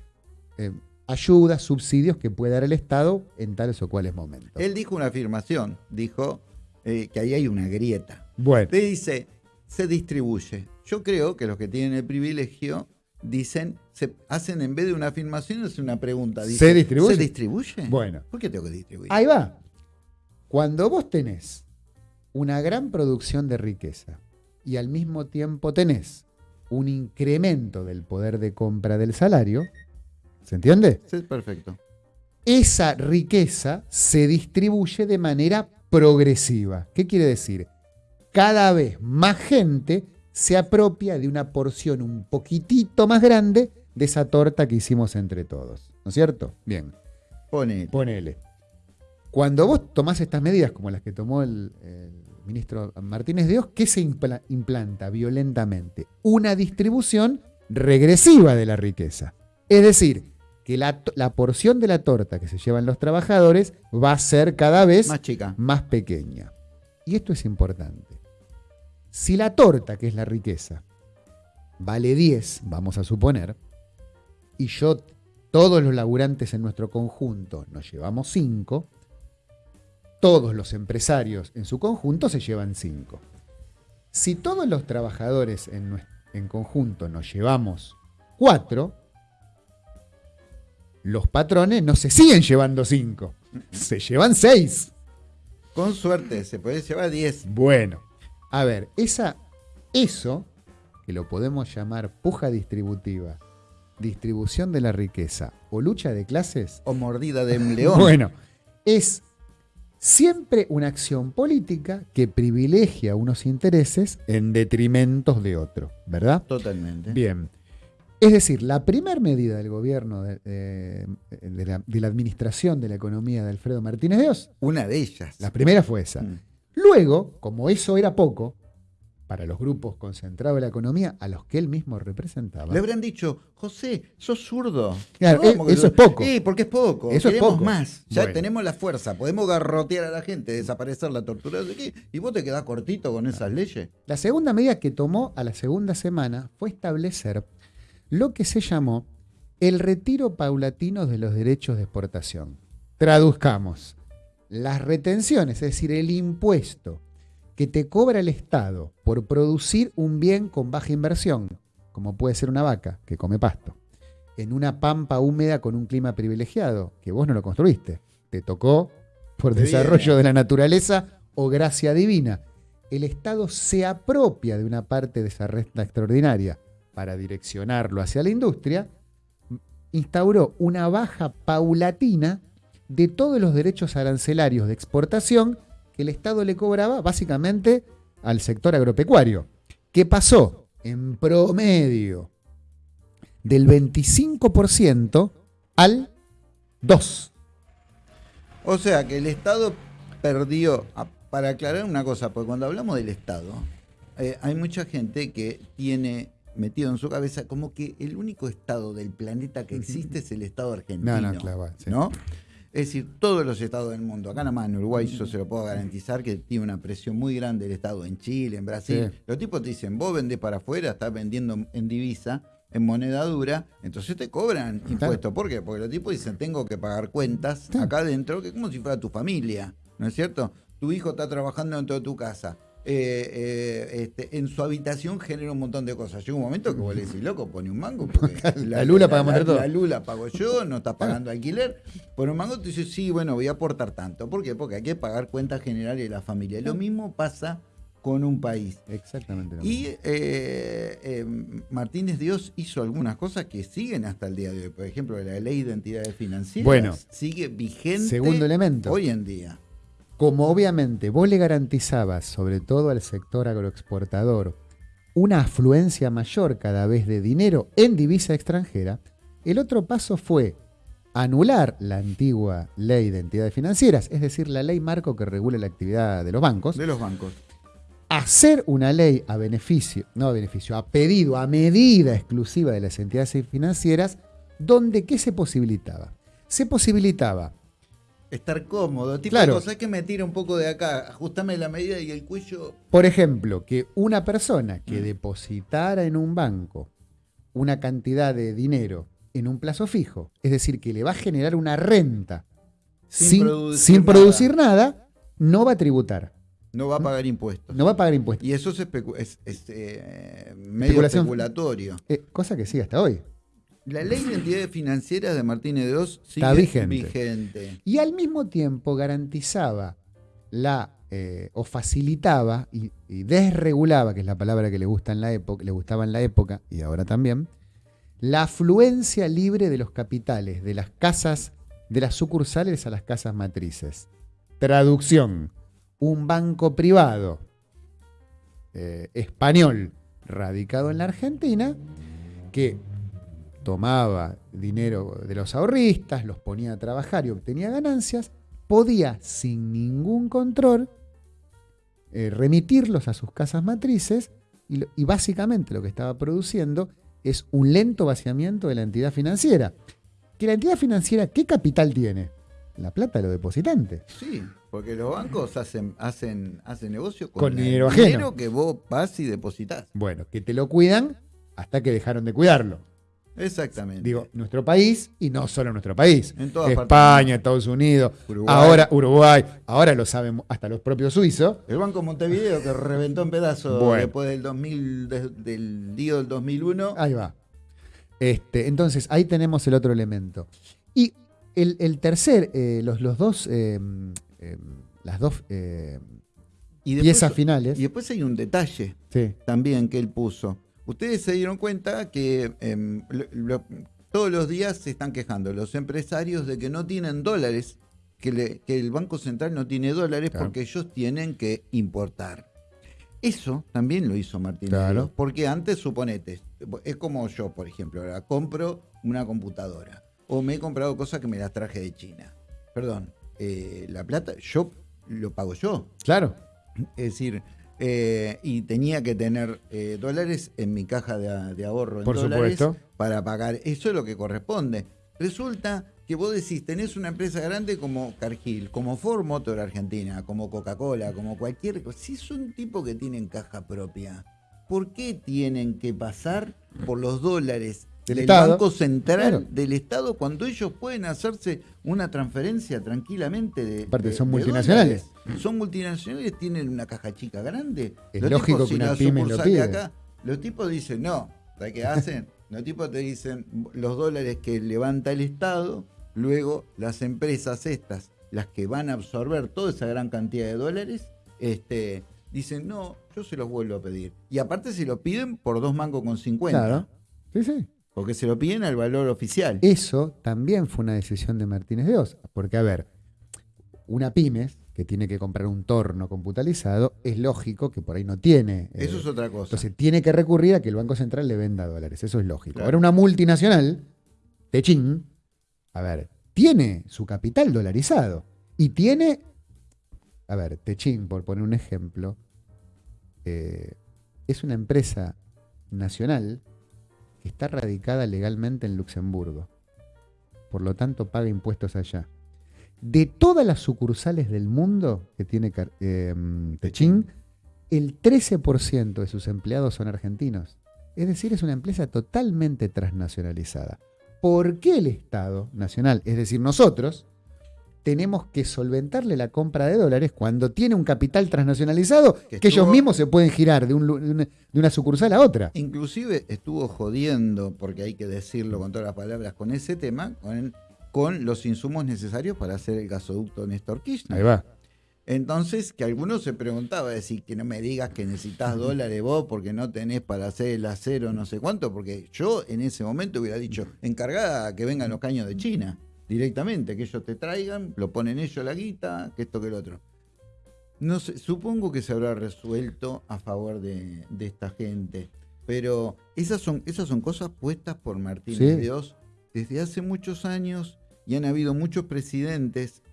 Speaker 2: eh, ayudas, subsidios que puede dar el Estado en tales o cuales momentos.
Speaker 1: él dijo una afirmación, dijo eh, que ahí hay una grieta.
Speaker 2: bueno,
Speaker 1: Le dice, se distribuye. Yo creo que los que tienen el privilegio dicen, se hacen en vez de una afirmación, es una pregunta.
Speaker 2: ¿Se distribuye?
Speaker 1: ¿Se distribuye?
Speaker 2: Bueno.
Speaker 1: ¿Por qué tengo que distribuir?
Speaker 2: ahí va. Cuando vos tenés una gran producción de riqueza y al mismo tiempo tenés un incremento del poder de compra del salario, ¿se entiende?
Speaker 1: Sí, perfecto.
Speaker 2: esa riqueza se distribuye de manera progresiva. ¿Qué quiere decir? Cada vez más gente se apropia de una porción un poquitito más grande de esa torta que hicimos entre todos. ¿No es cierto? Bien,
Speaker 1: Pone.
Speaker 2: ponele. Cuando vos tomás estas medidas, como las que tomó el, el ministro Martínez de Oz, ¿qué se impla- implanta violentamente? Una distribución regresiva de la riqueza. Es decir, que la, porción de la torta que se llevan los trabajadores va a ser cada vez
Speaker 1: Más chica.
Speaker 2: más pequeña. Y esto es importante. Si la torta, que es la riqueza, vale 10, vamos a suponer, y yo, todos los laburantes en nuestro conjunto, nos llevamos 5, todos los empresarios en su conjunto se llevan 5. Si todos los trabajadores en en conjunto nos llevamos cuatro, los patrones no se siguen llevando cinco, se llevan seis.
Speaker 1: Con suerte, se puede llevar 10.
Speaker 2: Bueno, a ver, esa, eso, que lo podemos llamar puja distributiva, distribución de la riqueza o lucha de clases,
Speaker 1: O mordida de un león. (laughs)
Speaker 2: bueno, es siempre una acción política que privilegia unos intereses en detrimento de otros, ¿verdad?
Speaker 1: Totalmente.
Speaker 2: Bien. Es decir, la primera medida del gobierno de, de- de la, de la administración de la economía de Alfredo Martínez de Oz,
Speaker 1: Una de ellas.
Speaker 2: la primera fue esa.
Speaker 1: Mm.
Speaker 2: Luego, como eso era poco, para los grupos concentrados de la economía a los que él mismo representaba,
Speaker 1: Le habrán dicho, José, sos zurdo.
Speaker 2: Claro,
Speaker 1: ¿Cómo
Speaker 2: eh,
Speaker 1: que
Speaker 2: eso es poco.
Speaker 1: Sí, porque es poco.
Speaker 2: Eso es
Speaker 1: Queremos
Speaker 2: poco.
Speaker 1: más. Ya
Speaker 2: Bueno.
Speaker 1: tenemos la fuerza. Podemos garrotear a la gente, desaparecer la tortura. Y vos te quedás cortito con esas leyes.
Speaker 2: La segunda medida que tomó a la segunda semana fue establecer lo que se llamó el retiro paulatino de los derechos de exportación. Traduzcamos, las retenciones, es decir, el impuesto que te cobra el Estado por producir un bien con baja inversión, como puede ser una vaca que come pasto, en una pampa húmeda con un clima privilegiado, que vos no lo construiste, te tocó por desarrollo de la naturaleza o gracia divina. El Estado se apropia de una parte de esa renta extraordinaria para direccionarlo hacia la industria, instauró una baja paulatina de todos los derechos arancelarios de exportación que el Estado le cobraba básicamente al sector agropecuario, que pasó en promedio del 25% al 2%.
Speaker 1: O sea que el Estado perdió. Para aclarar una cosa, porque cuando hablamos del Estado, eh, hay mucha gente que tiene metido en su cabeza como que el único Estado del planeta que existe es el Estado argentino.
Speaker 2: No, no, claro, sí.
Speaker 1: ¿no? Es decir, todos los estados del mundo, acá nada más en Uruguay yo se lo puedo garantizar que tiene una presión muy grande el Estado, en Chile, en Brasil.
Speaker 2: Sí.
Speaker 1: Los tipos te dicen, vos vendés para afuera, estás vendiendo en divisa, en moneda dura, entonces te cobran impuestos. ¿Por qué? Porque los tipos dicen, tengo que pagar cuentas acá adentro, que es como si fuera tu familia, ¿no es cierto? Tu hijo está trabajando dentro de tu casa. Eh, eh, este, en su habitación genera un montón de cosas. Llega un momento que vos le decís, loco, pone un mango. Porque (laughs)
Speaker 2: La lula paga montar todo.
Speaker 1: La lula pago yo, no estás pagando alquiler. Por un mango te dices, sí, bueno, voy a aportar tanto. ¿Por qué? Porque hay que pagar cuentas generales de la familia. Lo mismo pasa con un país.
Speaker 2: Exactamente.
Speaker 1: Y eh, eh, Martínez Dios hizo algunas cosas que siguen hasta el día de hoy. Por ejemplo, la ley de entidades financieras
Speaker 2: Bueno,
Speaker 1: sigue vigente
Speaker 2: segundo elemento.
Speaker 1: hoy en día.
Speaker 2: Como obviamente vos le garantizabas, sobre todo al sector agroexportador, una afluencia mayor cada vez de dinero en divisa extranjera, el otro paso fue anular la antigua ley de entidades financieras, es decir, la ley marco que regula la actividad de los bancos,
Speaker 1: De los bancos.
Speaker 2: hacer una ley a beneficio, no a beneficio, a pedido, a medida exclusiva de las entidades financieras, donde ¿qué se posibilitaba? Se posibilitaba
Speaker 1: Estar cómodo. Tipo
Speaker 2: Claro.
Speaker 1: de cosas que me tira un poco de acá. Ajustame la medida y el cuello.
Speaker 2: Por ejemplo, que una persona
Speaker 1: Mm.
Speaker 2: que depositara en un banco una cantidad de dinero en un plazo fijo, es decir, que le va a generar una renta
Speaker 1: Sin
Speaker 2: sin,
Speaker 1: producir
Speaker 2: sin
Speaker 1: nada.
Speaker 2: producir nada, no va a tributar,
Speaker 1: No va a pagar impuestos.
Speaker 2: no va a pagar impuestos.
Speaker 1: Y eso es, es- es, eh, medio
Speaker 2: Especulación.
Speaker 1: especulatorio.
Speaker 2: Eh, cosa que sigue hasta hoy.
Speaker 1: La ley de entidades financieras de Martínez de Oz sigue
Speaker 2: Está vigente.
Speaker 1: vigente.
Speaker 2: Y al mismo tiempo garantizaba la eh, o facilitaba y, y desregulaba, que es la palabra que le gusta en la época, le gustaba en la época y ahora también, la afluencia libre de los capitales de las casas, de las sucursales a las casas matrices. Traducción: un banco privado eh, español radicado en la Argentina que tomaba dinero de los ahorristas, los ponía a trabajar y obtenía ganancias, podía sin ningún control eh, remitirlos a sus casas matrices y, básicamente lo que estaba produciendo es un lento vaciamiento de la entidad financiera. Que la entidad financiera, ¿qué capital tiene? La plata de los depositantes.
Speaker 1: Sí, porque los bancos hacen, hacen, hacen negocio con,
Speaker 2: Con
Speaker 1: el
Speaker 2: dinero ajeno.
Speaker 1: dinero que vos vas y depositas.
Speaker 2: Bueno, que te lo cuidan hasta que dejaron de cuidarlo.
Speaker 1: Exactamente.
Speaker 2: Digo, nuestro país y no solo nuestro país.
Speaker 1: En todas partes.
Speaker 2: España, Estados Unidos,
Speaker 1: Uruguay.
Speaker 2: ahora Uruguay, ahora lo saben hasta los propios suizos.
Speaker 1: El Banco Montevideo que reventó en pedazos
Speaker 2: Bueno.
Speaker 1: después del 2000, de- del lío del 2001.
Speaker 2: Ahí va. Este, entonces, ahí tenemos el otro elemento. Y el, el tercer, eh, los, los dos, eh, eh, las dos eh, piezas finales.
Speaker 1: y después hay un detalle
Speaker 2: Sí,
Speaker 1: también que él puso. Ustedes se dieron cuenta que em, lo- lo- todos los días se están quejando los empresarios de que no tienen dólares, que, le- que el Banco Central no tiene dólares
Speaker 2: Claro.
Speaker 1: porque ellos tienen que importar. Eso también lo hizo Martínez
Speaker 2: Claro.
Speaker 1: Porque antes, suponete, es como yo, por ejemplo, ahora compro una computadora o me he comprado cosas que me las traje de China. Perdón, eh, la plata, yo lo pago yo.
Speaker 2: claro.
Speaker 1: Es decir, eh, y tenía que tener eh, dólares en mi caja de, de ahorro en
Speaker 2: Por
Speaker 1: dólares
Speaker 2: supuesto.
Speaker 1: para pagar. Eso es lo que corresponde. Resulta que vos decís, tenés una empresa grande como Cargill, como Ford Motor Argentina, como Coca-Cola, como cualquier cosa. Si son tipos que tienen caja propia, ¿por qué tienen que pasar por los dólares
Speaker 2: Del.
Speaker 1: Banco Central
Speaker 2: Claro.
Speaker 1: del Estado cuando ellos pueden hacerse una transferencia tranquilamente de.
Speaker 2: Aparte,
Speaker 1: de-
Speaker 2: son multinacionales.
Speaker 1: Son multinacionales, tienen una caja chica grande.
Speaker 2: Es
Speaker 1: Los
Speaker 2: lógico
Speaker 1: tipos,
Speaker 2: que
Speaker 1: si
Speaker 2: una pyme lo pide.
Speaker 1: acá, los tipos dicen, no, ¿sabes qué hacen? (laughs) Los tipos te dicen los dólares que levanta el Estado, luego las empresas estas, las que van a absorber toda esa gran cantidad de dólares, este, dicen, no, yo se los vuelvo a pedir. Y aparte se lo piden por dos mangos con 50.
Speaker 2: Claro. Sí, sí.
Speaker 1: Porque se lo piden al valor oficial.
Speaker 2: Eso también fue una decisión de Martínez de Oz. Porque, a ver, una pymes que tiene que comprar un torno computalizado, es lógico que por ahí no tiene. eh,
Speaker 1: Eso es otra cosa.
Speaker 2: Entonces tiene que recurrir a que el Banco Central le venda dólares. Eso es lógico.
Speaker 1: Claro.
Speaker 2: Ahora una multinacional, Techin, a ver, tiene su capital dolarizado. Y tiene, a ver, Techin, por poner un ejemplo, eh, es una empresa nacional que está radicada legalmente en Luxemburgo. Por lo tanto, paga impuestos allá. De todas las sucursales del mundo que tiene eh, Techin, el 13% de sus empleados son argentinos. Es decir, es una empresa totalmente transnacionalizada. ¿Por qué el Estado Nacional, es decir, nosotros, tenemos que solventarle la compra de dólares cuando tiene un capital transnacionalizado que,
Speaker 1: Que
Speaker 2: ellos mismos se pueden girar de, un lu- de una, de una sucursal a otra?
Speaker 1: Inclusive estuvo jodiendo, porque hay que decirlo con todas las palabras, con ese tema, con, con los insumos necesarios para hacer el gasoducto Néstor Kirchner.
Speaker 2: Ahí va.
Speaker 1: Entonces, que algunos se preguntaba, decir, que no me digas que necesitas dólares vos porque no tenés para hacer el acero no sé cuánto, porque yo en ese momento hubiera dicho, encargada que vengan los caños de China, directamente, que ellos te traigan, lo ponen ellos la guita, que esto que el otro. No sé, supongo que se habrá resuelto a favor de, de esta gente, pero esas son, esas son cosas puestas por Martínez
Speaker 2: Sí.
Speaker 1: de Oz desde hace muchos años y han habido muchos presidentes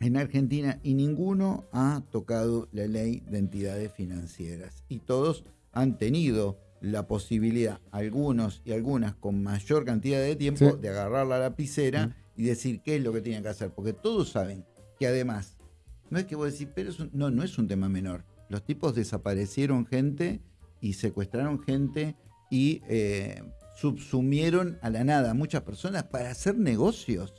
Speaker 1: en Argentina y ninguno ha tocado la ley de entidades financieras. Y todos han tenido la posibilidad, algunos y algunas con mayor cantidad de tiempo,
Speaker 2: Sí.
Speaker 1: de agarrar la lapicera y decir qué es lo que tienen que hacer. Porque todos saben que además, no es que vos decís, pero es un- no, no es un tema menor. Los tipos desaparecieron gente y secuestraron gente y eh, subsumieron a la nada a muchas personas para hacer negocios.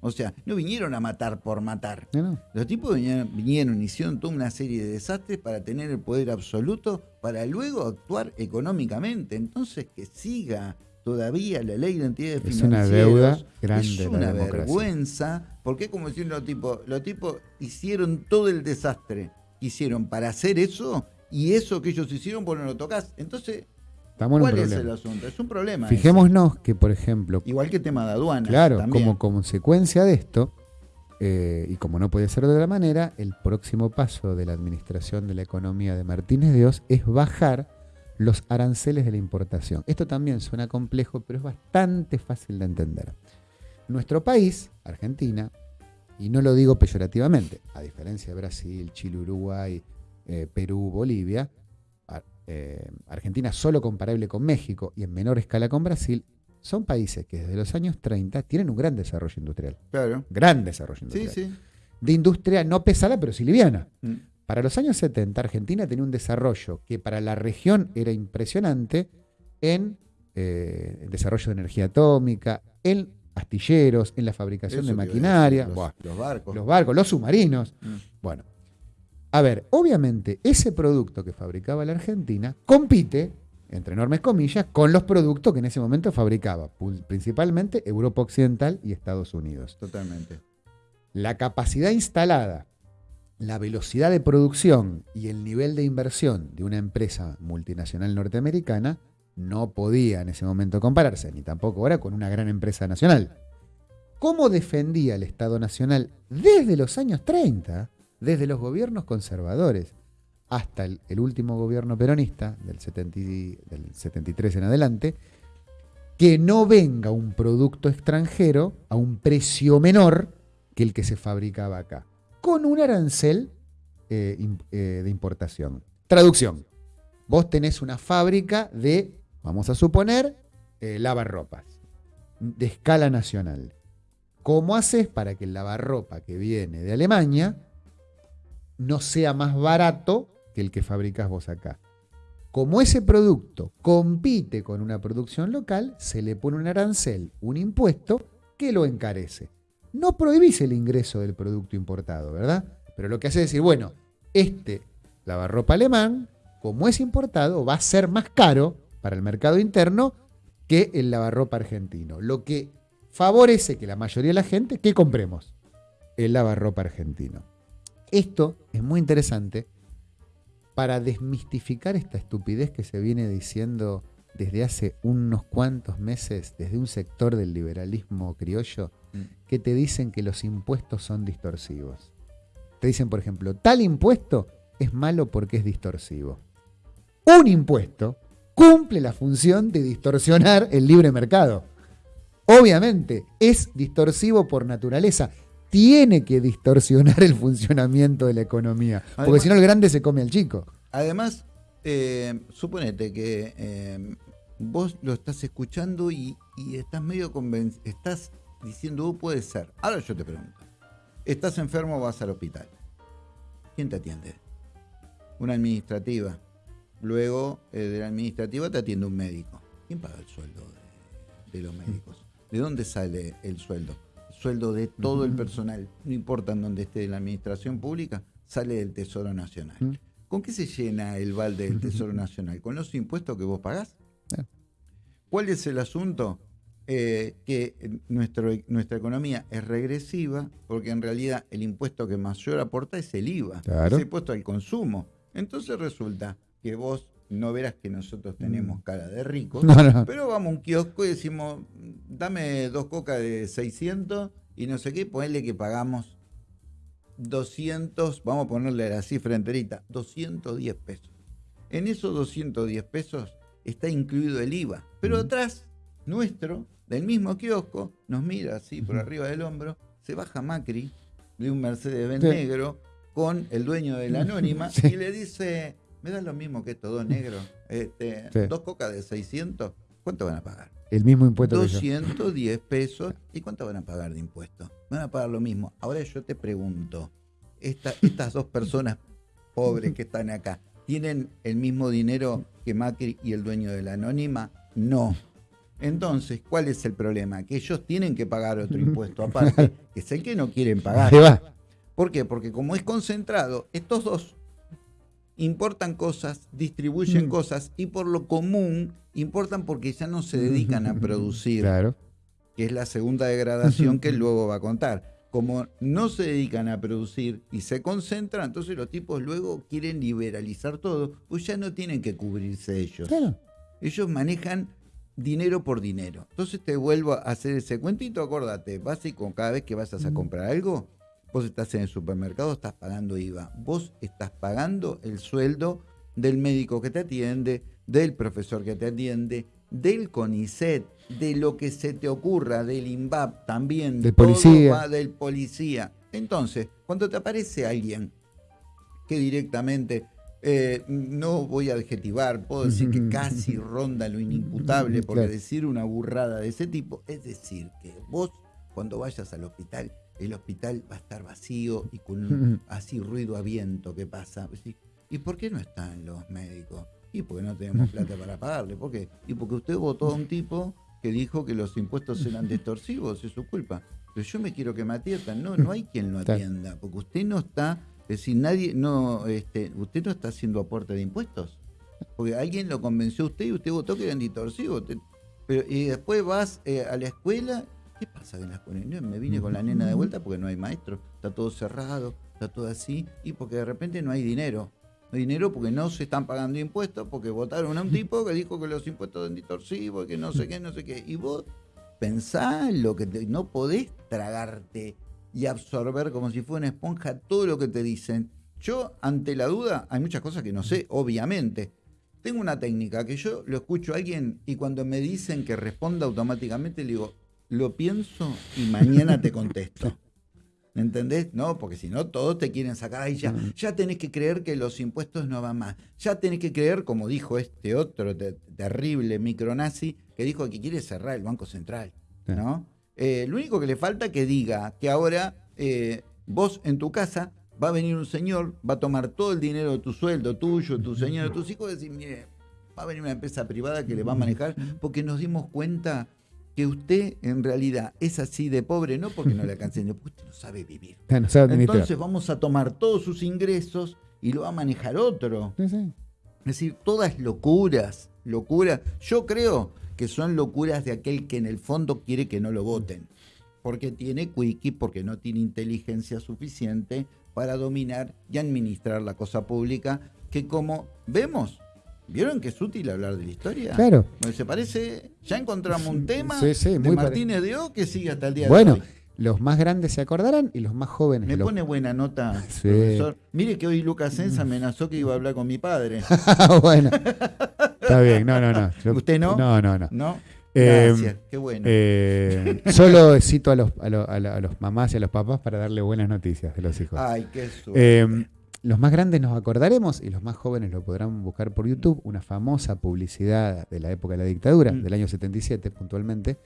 Speaker 1: O sea, no vinieron a matar por matar. Los tipos vinieron, vinieron, hicieron toda una serie de desastres para tener el poder absoluto, para luego actuar económicamente. Entonces, que siga todavía la ley de entidades
Speaker 2: Es una
Speaker 1: financieras.
Speaker 2: deuda grande
Speaker 1: Es una vergüenza. Porque como decían los tipos, los tipos hicieron todo el desastre que hicieron para hacer eso, y eso que ellos hicieron, vos no lo tocas. Entonces,
Speaker 2: Estamos en un
Speaker 1: ¿cuál es
Speaker 2: problema.
Speaker 1: el asunto? Es un problema. ese.
Speaker 2: Fijémonos que, por ejemplo,
Speaker 1: Igual que el tema de aduanas.
Speaker 2: Claro,
Speaker 1: también.
Speaker 2: como consecuencia de esto, eh, y como no puede ser de otra manera, el próximo paso de la administración de la economía de Martínez de Oz es bajar los aranceles de la importación. Esto también suena complejo, pero es bastante fácil de entender. Nuestro país, Argentina, y no lo digo peyorativamente, a diferencia de Brasil, Chile, Uruguay, eh, Perú, Bolivia, eh, Argentina solo comparable con México y en menor escala con Brasil, son países que desde los años 30 tienen un gran desarrollo industrial.
Speaker 1: Claro.
Speaker 2: Gran desarrollo
Speaker 1: Sí,
Speaker 2: industrial.
Speaker 1: sí.
Speaker 2: De industria no pesada, pero sí liviana.
Speaker 1: Mm.
Speaker 2: Para los años 70, Argentina tenía un desarrollo que para la región era impresionante en eh, el desarrollo de energía atómica, en astilleros, en la fabricación
Speaker 1: Eso
Speaker 2: de maquinaria,
Speaker 1: decir,
Speaker 2: buah,
Speaker 1: los, los barcos.
Speaker 2: los barcos, los submarinos.
Speaker 1: Mm.
Speaker 2: Bueno, a ver, obviamente ese producto que fabricaba la Argentina compite, entre enormes comillas, con los productos que en ese momento fabricaba, principalmente Europa Occidental y Estados Unidos.
Speaker 1: Totalmente.
Speaker 2: La capacidad instalada, la velocidad de producción y el nivel de inversión de una empresa multinacional norteamericana no podía en ese momento compararse, ni tampoco ahora con una gran empresa nacional. ¿Cómo defendía el Estado Nacional desde los años 30, desde los gobiernos conservadores, hasta el, último gobierno peronista, del, 70 y- del 73 en adelante, que no venga un producto extranjero a un precio menor que el que se fabricaba acá, con un arancel eh, eh, de importación. Traducción. Vos tenés una fábrica de, vamos a suponer, eh, lavarropas, de escala nacional. ¿Cómo haces para que el lavarropa que viene de Alemania no sea más barato que el que fabricas vos acá? Como ese producto compite con una producción local, se le pone un arancel, un impuesto que lo encarece. No prohibís el ingreso del producto importado, ¿verdad? Pero lo que hace es decir, bueno, este lavarropa alemán, como es importado, va a ser más caro para el mercado interno que el lavarropa argentino. Lo que favorece que la mayoría de la gente, que compremos? El lavarropa argentino. Esto es muy interesante para desmistificar esta estupidez que se viene diciendo desde hace unos cuantos meses, desde un sector del liberalismo criollo,
Speaker 1: Mm.
Speaker 2: que te dicen que los impuestos son distorsivos. Te dicen, por ejemplo, tal impuesto es malo porque es distorsivo. Un impuesto cumple la función de distorsionar el libre mercado. Obviamente, es distorsivo por naturaleza. Tiene que distorsionar el funcionamiento de la economía. Porque si no, el grande se come al chico.
Speaker 1: Además, eh, suponete que eh, vos lo estás escuchando y, y estás medio convencido, estás diciendo, "Uh, puede ser. Ahora yo te pregunto, estás enfermo, vas al hospital. ¿Quién te atiende? Una administrativa. Luego eh, de la administrativa te atiende un médico. ¿Quién paga el sueldo de, de los médicos? ¿De dónde sale el sueldo? El sueldo de todo el personal, no importa en dónde esté la administración pública, sale del Tesoro Nacional. ¿Con qué se llena el balde del Tesoro (laughs) Nacional? ¿Con los impuestos que vos pagás?
Speaker 2: Eh.
Speaker 1: ¿Cuál es el asunto? Eh, que nuestro, nuestra economía es regresiva porque en realidad el impuesto que mayor aporta es el IVA,
Speaker 2: Claro.
Speaker 1: es el impuesto al consumo. Entonces resulta que vos no verás que nosotros tenemos cara de ricos,
Speaker 2: Mm. No, no.
Speaker 1: pero vamos a un kiosco y decimos, dame dos cocas de 600 y no sé qué, ponele que pagamos 200, vamos a ponerle la cifra enterita, 210 pesos. En esos 210 pesos está incluido el IVA, pero
Speaker 2: Ujú.
Speaker 1: atrás nuestro, del mismo kiosco, nos mira así por arriba del hombro, se baja Macri de un Mercedes-Benz
Speaker 2: Sí.
Speaker 1: negro con el dueño de la (laughs) anónima
Speaker 2: Sí.
Speaker 1: y le dice, me da lo mismo que estos dos negros, este,
Speaker 2: Sí.
Speaker 1: dos cocas de 600, ¿cuánto van a pagar?
Speaker 2: El mismo impuesto que yo.
Speaker 1: 210 pesos. ¿Y cuánto van a pagar de impuestos? Van a pagar lo mismo. Ahora yo te pregunto, esta- estas dos personas pobres que están acá, ¿tienen el mismo dinero que Macri y el dueño de la anónima? No. Entonces, ¿cuál es el problema? Que ellos tienen que pagar otro impuesto aparte, que es el que no quieren pagar. ¿Por qué? Porque como es concentrado, estos dos importan cosas, distribuyen
Speaker 2: Mm.
Speaker 1: cosas y por lo común importan porque ya no se dedican a (laughs) producir,
Speaker 2: Claro.
Speaker 1: que es la segunda degradación que (laughs) luego va a contar. Como no se dedican a producir y se concentran, entonces los tipos luego quieren liberalizar todo, pues ya no tienen que cubrirse ellos.
Speaker 2: Claro.
Speaker 1: Ellos manejan dinero por dinero. Entonces te vuelvo a hacer ese cuentito, acordate, básico, cada vez que vayas a
Speaker 2: Mm.
Speaker 1: comprar algo, vos estás en el supermercado, estás pagando IVA. Vos estás pagando el sueldo del médico que te atiende, del profesor que te atiende, del CONICET, de lo que se te ocurra, del INVAP también.
Speaker 2: Del policía.
Speaker 1: va del policía. Entonces, cuando te aparece alguien que directamente, eh, no voy a adjetivar, puedo decir que (laughs) casi ronda lo inimputable,
Speaker 2: Claro.
Speaker 1: decir una burrada de ese tipo, es decir, que vos cuando vayas al hospital, el hospital va a estar vacío y con un- así ruido a viento que pasa. Decís, ¿Y por qué no están los médicos? Y porque no tenemos plata para pagarle. ¿Por qué? Y porque usted votó a un tipo que dijo que los impuestos eran distorsivos, es su culpa. Pero yo me quiero que me atiendan. No, no hay quien lo atienda, porque usted no está, es decir, nadie, no, este, usted no está haciendo aporte de impuestos. Porque alguien lo convenció a usted y usted votó que eran distorsivos. pero, y después vas eh, a la escuela. ¿Qué pasa en la escuela? me vine con la nena de vuelta porque no hay maestro. Está todo cerrado, está todo así. Y porque de repente no hay dinero. No hay dinero porque no se están pagando impuestos, porque votaron a un (laughs) tipo que dijo que los impuestos eran distorsivos, que no sé qué, no sé qué. Y vos pensá lo que no podés tragarte y absorber como si fuera una esponja todo lo que te dicen. Yo, ante la duda, hay muchas cosas que no sé, obviamente tengo una técnica que yo lo escucho a alguien y cuando me dicen que responda automáticamente le digo, lo pienso y mañana te contesto. ¿Me entendés? No, porque si no, todos te quieren sacar ahí ya. Mm. Ya tenés que creer que los impuestos no van más. Ya tenés que creer, como dijo este otro terrible micronazi, que dijo que quiere cerrar el Banco Central. ¿no? Eh, lo único que le falta es que diga que ahora eh, vos en tu casa va a venir un señor, va a tomar todo el dinero de tu sueldo, tuyo, tu señor, de tus hijos, y decir, mire, va a venir una empresa privada que le va a manejar, porque nos dimos cuenta que usted en realidad es así de pobre, no porque no le alcancen, porque usted no sabe vivir. (laughs) Entonces vamos a tomar todos sus ingresos y lo va a manejar otro. Es decir, todas locuras, locuras. Yo creo que son locuras de aquel que en el fondo quiere que no lo voten. Porque tiene quickie, porque no tiene inteligencia suficiente para dominar y administrar la cosa pública, que como vemos, ¿vieron que es útil hablar de la historia?
Speaker 2: Claro.
Speaker 1: ¿Se parece? Ya encontramos un tema de Martínez de O que sigue hasta el día
Speaker 2: de hoy.
Speaker 1: Bueno,
Speaker 2: los más grandes se acordarán y los más jóvenes.
Speaker 1: Me pone buena nota, (laughs) profesor. Mire que hoy Lucas Sensa amenazó que iba a hablar con mi padre. (laughs)
Speaker 2: bueno. Está bien, no, no, no.
Speaker 1: ¿Usted no?
Speaker 2: No, no, no.
Speaker 1: ¿No? Gracias, qué bueno.
Speaker 2: Eh, solo cito a los, a, los mamás y a los papás para darle buenas noticias de los hijos.
Speaker 1: Ay, qué suerte.
Speaker 2: Eh, los más grandes nos acordaremos y los más jóvenes lo podrán buscar por YouTube, una famosa publicidad de la época de la dictadura, mm. del año 77 puntualmente,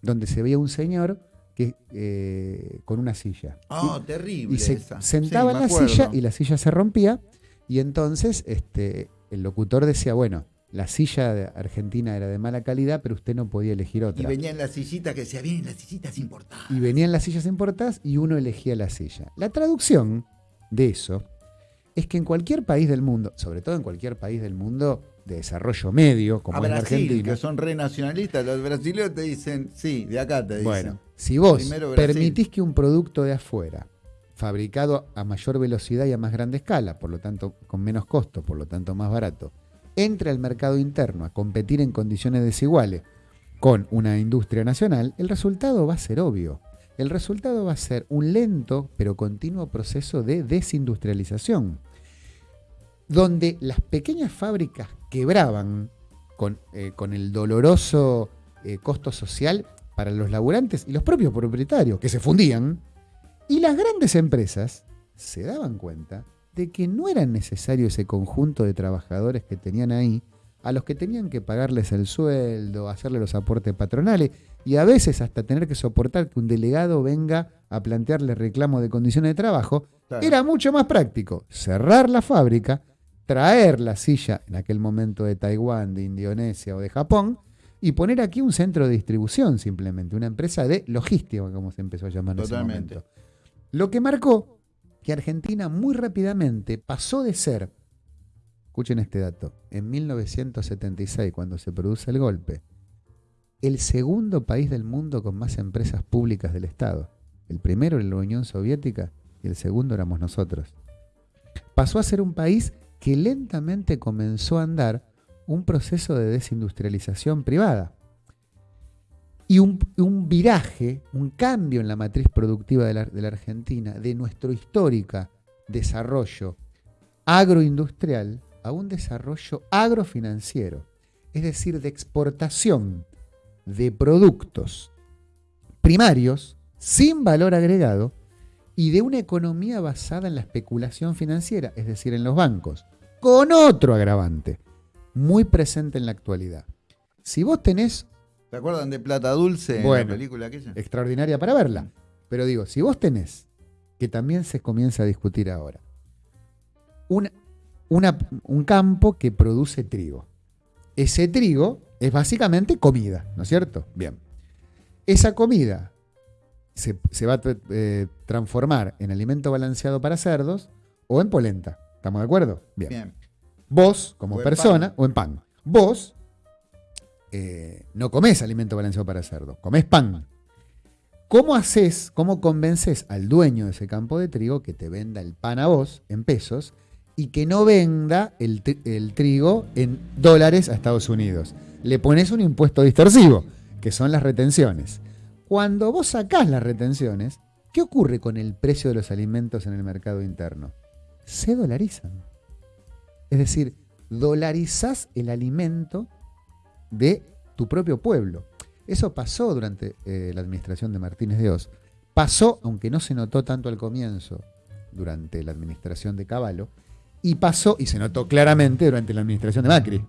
Speaker 2: donde se veía un señor que eh, con una silla.
Speaker 1: Oh, terrible.
Speaker 2: Y se sentaba en la silla y la silla se rompía y entonces este, el locutor decía, bueno, la silla de argentina era de mala calidad, pero usted no podía elegir otra.
Speaker 1: Y venían las sillitas que decía, vienen las sillitas importadas.
Speaker 2: Y venían las sillas importadas y uno elegía la silla. La traducción de eso es que en cualquier país del mundo, sobre todo en cualquier país del mundo de desarrollo medio, como es Argentina,
Speaker 1: que son renacionalistas, los brasileños te dicen, sí, de acá te dicen. Bueno,
Speaker 2: si vos permitís que un producto de afuera, fabricado a mayor velocidad y a más grande escala, por lo tanto con menos costo, por lo tanto más barato, entre al mercado interno a competir en condiciones desiguales con una industria nacional, el resultado va a ser obvio. El resultado va a ser un lento pero continuo proceso de desindustrialización, donde las pequeñas fábricas quebraban con, eh, el doloroso eh, costo social para los laburantes y los propios propietarios, que se fundían, y las grandes empresas se daban cuenta de que no era necesario ese conjunto de trabajadores que tenían ahí, a los que tenían que pagarles el sueldo, hacerle los aportes patronales y a veces hasta tener que soportar que un delegado venga a plantearle reclamo de condiciones de trabajo, era mucho más práctico cerrar la fábrica, traer la silla en aquel momento de Taiwán, de Indonesia o de Japón y poner aquí un centro de distribución simplemente, una empresa de logística, como se empezó a llamar en ese momento. Lo que marcó que Argentina muy rápidamente pasó de ser, escuchen este dato, en 1976, cuando se produce el golpe, el segundo país del mundo con más empresas públicas del Estado. El primero era la Unión Soviética y el segundo éramos nosotros. Pasó a ser un país que lentamente comenzó a andar un proceso de desindustrialización privada y un, viraje, un cambio en la matriz productiva de la, Argentina, de nuestro histórico desarrollo agroindustrial a un desarrollo agrofinanciero, es decir, de exportación de productos primarios sin valor agregado y de una economía basada en la especulación financiera, es decir, en los bancos, con otro agravante, muy presente en la actualidad. Si vos tenés
Speaker 1: ¿Se acuerdan de Plata Dulce,
Speaker 2: la película aquella? Extraordinaria para verla. Pero digo, si vos tenés, que también se comienza a discutir ahora, un, una- un campo que produce trigo. Ese trigo es básicamente comida, ¿no es cierto? Bien. Esa comida se, se va a eh, transformar en alimento balanceado para cerdos o en polenta. ¿Estamos de acuerdo? Bien.
Speaker 1: Bien.
Speaker 2: Vos, como
Speaker 1: O
Speaker 2: persona,
Speaker 1: pan.
Speaker 2: o en pan. Vos eh, no comés alimento balanceado para cerdo, comés pan. ¿Cómo haces, cómo convences al dueño de ese campo de trigo que te venda el pan a vos en pesos y que no venda el trigo en dólares a Estados Unidos? Le pones un impuesto distorsivo, que son las retenciones. Cuando vos sacás las retenciones, ¿qué ocurre con el precio de los alimentos en el mercado interno? Se dolarizan. Es decir, dolarizás el alimento de tu propio pueblo. Eso pasó durante eh, la administración de Martínez de Oz. Pasó, aunque no se notó tanto al comienzo, durante la administración de Caballo, y pasó, y se notó claramente, durante la administración de Macri.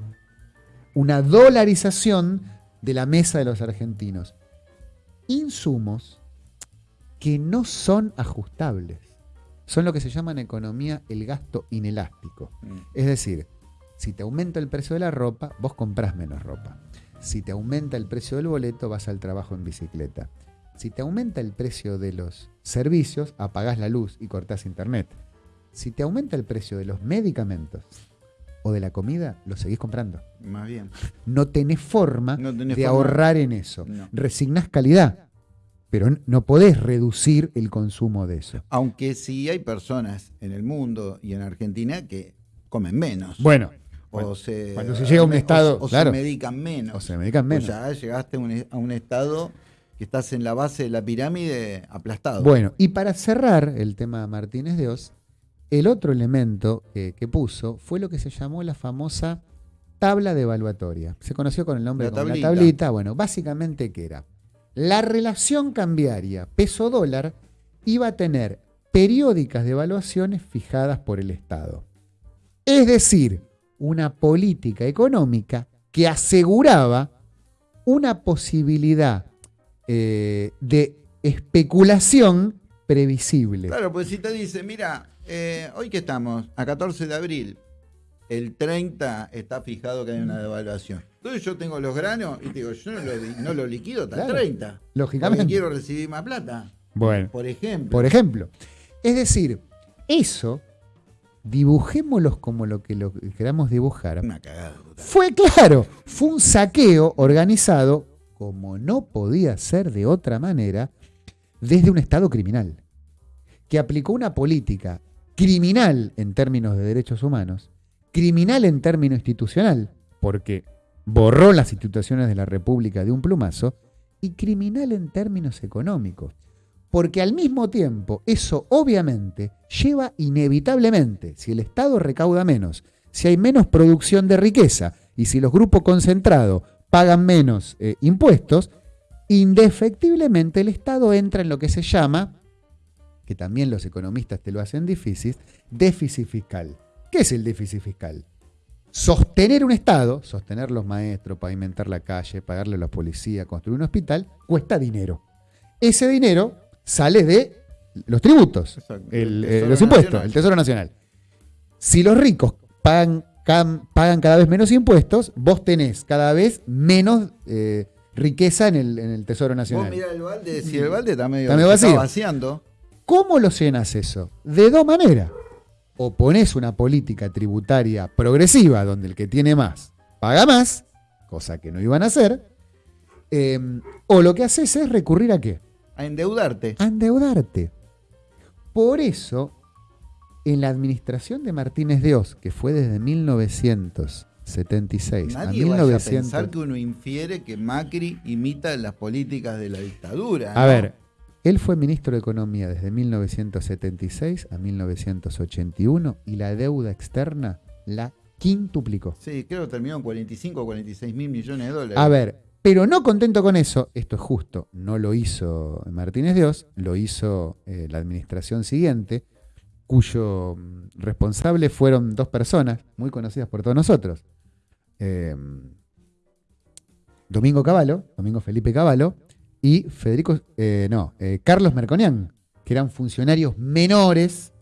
Speaker 2: Una dolarización de la mesa de los argentinos. Insumos que no son ajustables. Son lo que se llama en economía el gasto inelástico.
Speaker 1: Mm.
Speaker 2: Es decir, si te aumenta el precio de la ropa, vos comprás menos ropa. Si te aumenta el precio del boleto, vas al trabajo en bicicleta. Si te aumenta el precio de los servicios, apagás la luz y cortás internet. Si te aumenta el precio de los medicamentos o de la comida, lo seguís comprando.
Speaker 1: Más bien.
Speaker 2: No tenés forma
Speaker 1: No tenés
Speaker 2: de
Speaker 1: forma.
Speaker 2: ahorrar en eso.
Speaker 1: No.
Speaker 2: Resignás calidad, pero no podés reducir el consumo de eso.
Speaker 1: Aunque sí hay personas en el mundo y en Argentina que comen menos.
Speaker 2: Bueno,
Speaker 1: o se,
Speaker 2: cuando se llega a un
Speaker 1: o-
Speaker 2: estado,
Speaker 1: o,
Speaker 2: claro.
Speaker 1: se medican menos.
Speaker 2: o se medican menos.
Speaker 1: O ya llegaste a un, a un estado que estás en la base de la pirámide aplastado.
Speaker 2: Bueno, y para cerrar el tema Martínez de Oz, el otro elemento que, que puso fue lo que se llamó la famosa tabla de evaluatoria. Se conoció con el nombre
Speaker 1: La
Speaker 2: como
Speaker 1: tablita.
Speaker 2: la tablita. Bueno, básicamente, ¿qué era? La relación cambiaria peso-dólar iba a tener periódicas de evaluaciones fijadas por el Estado. Es decir, una política económica que aseguraba una posibilidad eh, de especulación previsible.
Speaker 1: Claro, pues si te dice, mira, eh, hoy que estamos, a 14 de abril, el 30 está fijado que hay una devaluación. Entonces yo tengo los granos y te digo, yo no lo, di- no lo liquido hasta
Speaker 2: Claro,
Speaker 1: el 30.
Speaker 2: lógicamente.
Speaker 1: Porque quiero recibir más plata,
Speaker 2: Bueno,
Speaker 1: por ejemplo.
Speaker 2: por ejemplo. Es decir, eso, dibujémoslos como lo que lo queramos dibujar.
Speaker 1: Una cagada. total.
Speaker 2: Fue claro, fue un saqueo organizado, como no podía ser de otra manera, desde un Estado criminal, que aplicó una política criminal en términos de derechos humanos, criminal en términos institucional, porque borró las instituciones de la República de un plumazo, y criminal en términos económicos. Porque al mismo tiempo, eso obviamente lleva inevitablemente, si el Estado recauda menos, si hay menos producción de riqueza y si los grupos concentrados pagan menos eh, impuestos, indefectiblemente el Estado entra en lo que se llama, que también los economistas te lo hacen difícil, déficit fiscal. ¿Qué es el déficit fiscal? Sostener un Estado, sostener los maestros, pavimentar la calle, pagarle a la policía, construir un hospital, cuesta dinero. Ese dinero sale de los tributos, el,
Speaker 1: El
Speaker 2: eh, los impuestos,
Speaker 1: Nacional.
Speaker 2: el Tesoro Nacional. Si los ricos pagan, pagan cada vez menos impuestos, vos tenés cada vez menos eh, riqueza en el, en el Tesoro
Speaker 1: Vos
Speaker 2: Nacional.
Speaker 1: mirá el balde, si el balde está medio
Speaker 2: Está medio vacío.
Speaker 1: vaciando,
Speaker 2: ¿Cómo lo llenas eso? De dos maneras. O pones una política tributaria progresiva donde el que tiene más paga más, cosa que no iban a hacer, eh, o lo que haces es recurrir a qué?
Speaker 1: a endeudarte.
Speaker 2: A endeudarte. Por eso, en la administración de Martínez de Oz, que fue desde 1976 a
Speaker 1: Nadie vaya a
Speaker 2: 1900...
Speaker 1: pensar que uno infiere que Macri imita las políticas de la dictadura.
Speaker 2: A
Speaker 1: ¿no?
Speaker 2: ver, él fue ministro de Economía desde 1976 a 1981 y la deuda externa la quintuplicó.
Speaker 1: Sí, creo que terminó en 45 o 46 mil millones de dólares.
Speaker 2: A ver, pero no contento con eso, esto es justo, no lo hizo Martínez de Oz, lo hizo eh, la administración siguiente, cuyo mm, responsable fueron dos personas muy conocidas por todos nosotros. Eh, Domingo Cavallo, Domingo Felipe Cavallo, y Federico, eh, no, eh, Carlos Merconian, que eran funcionarios menores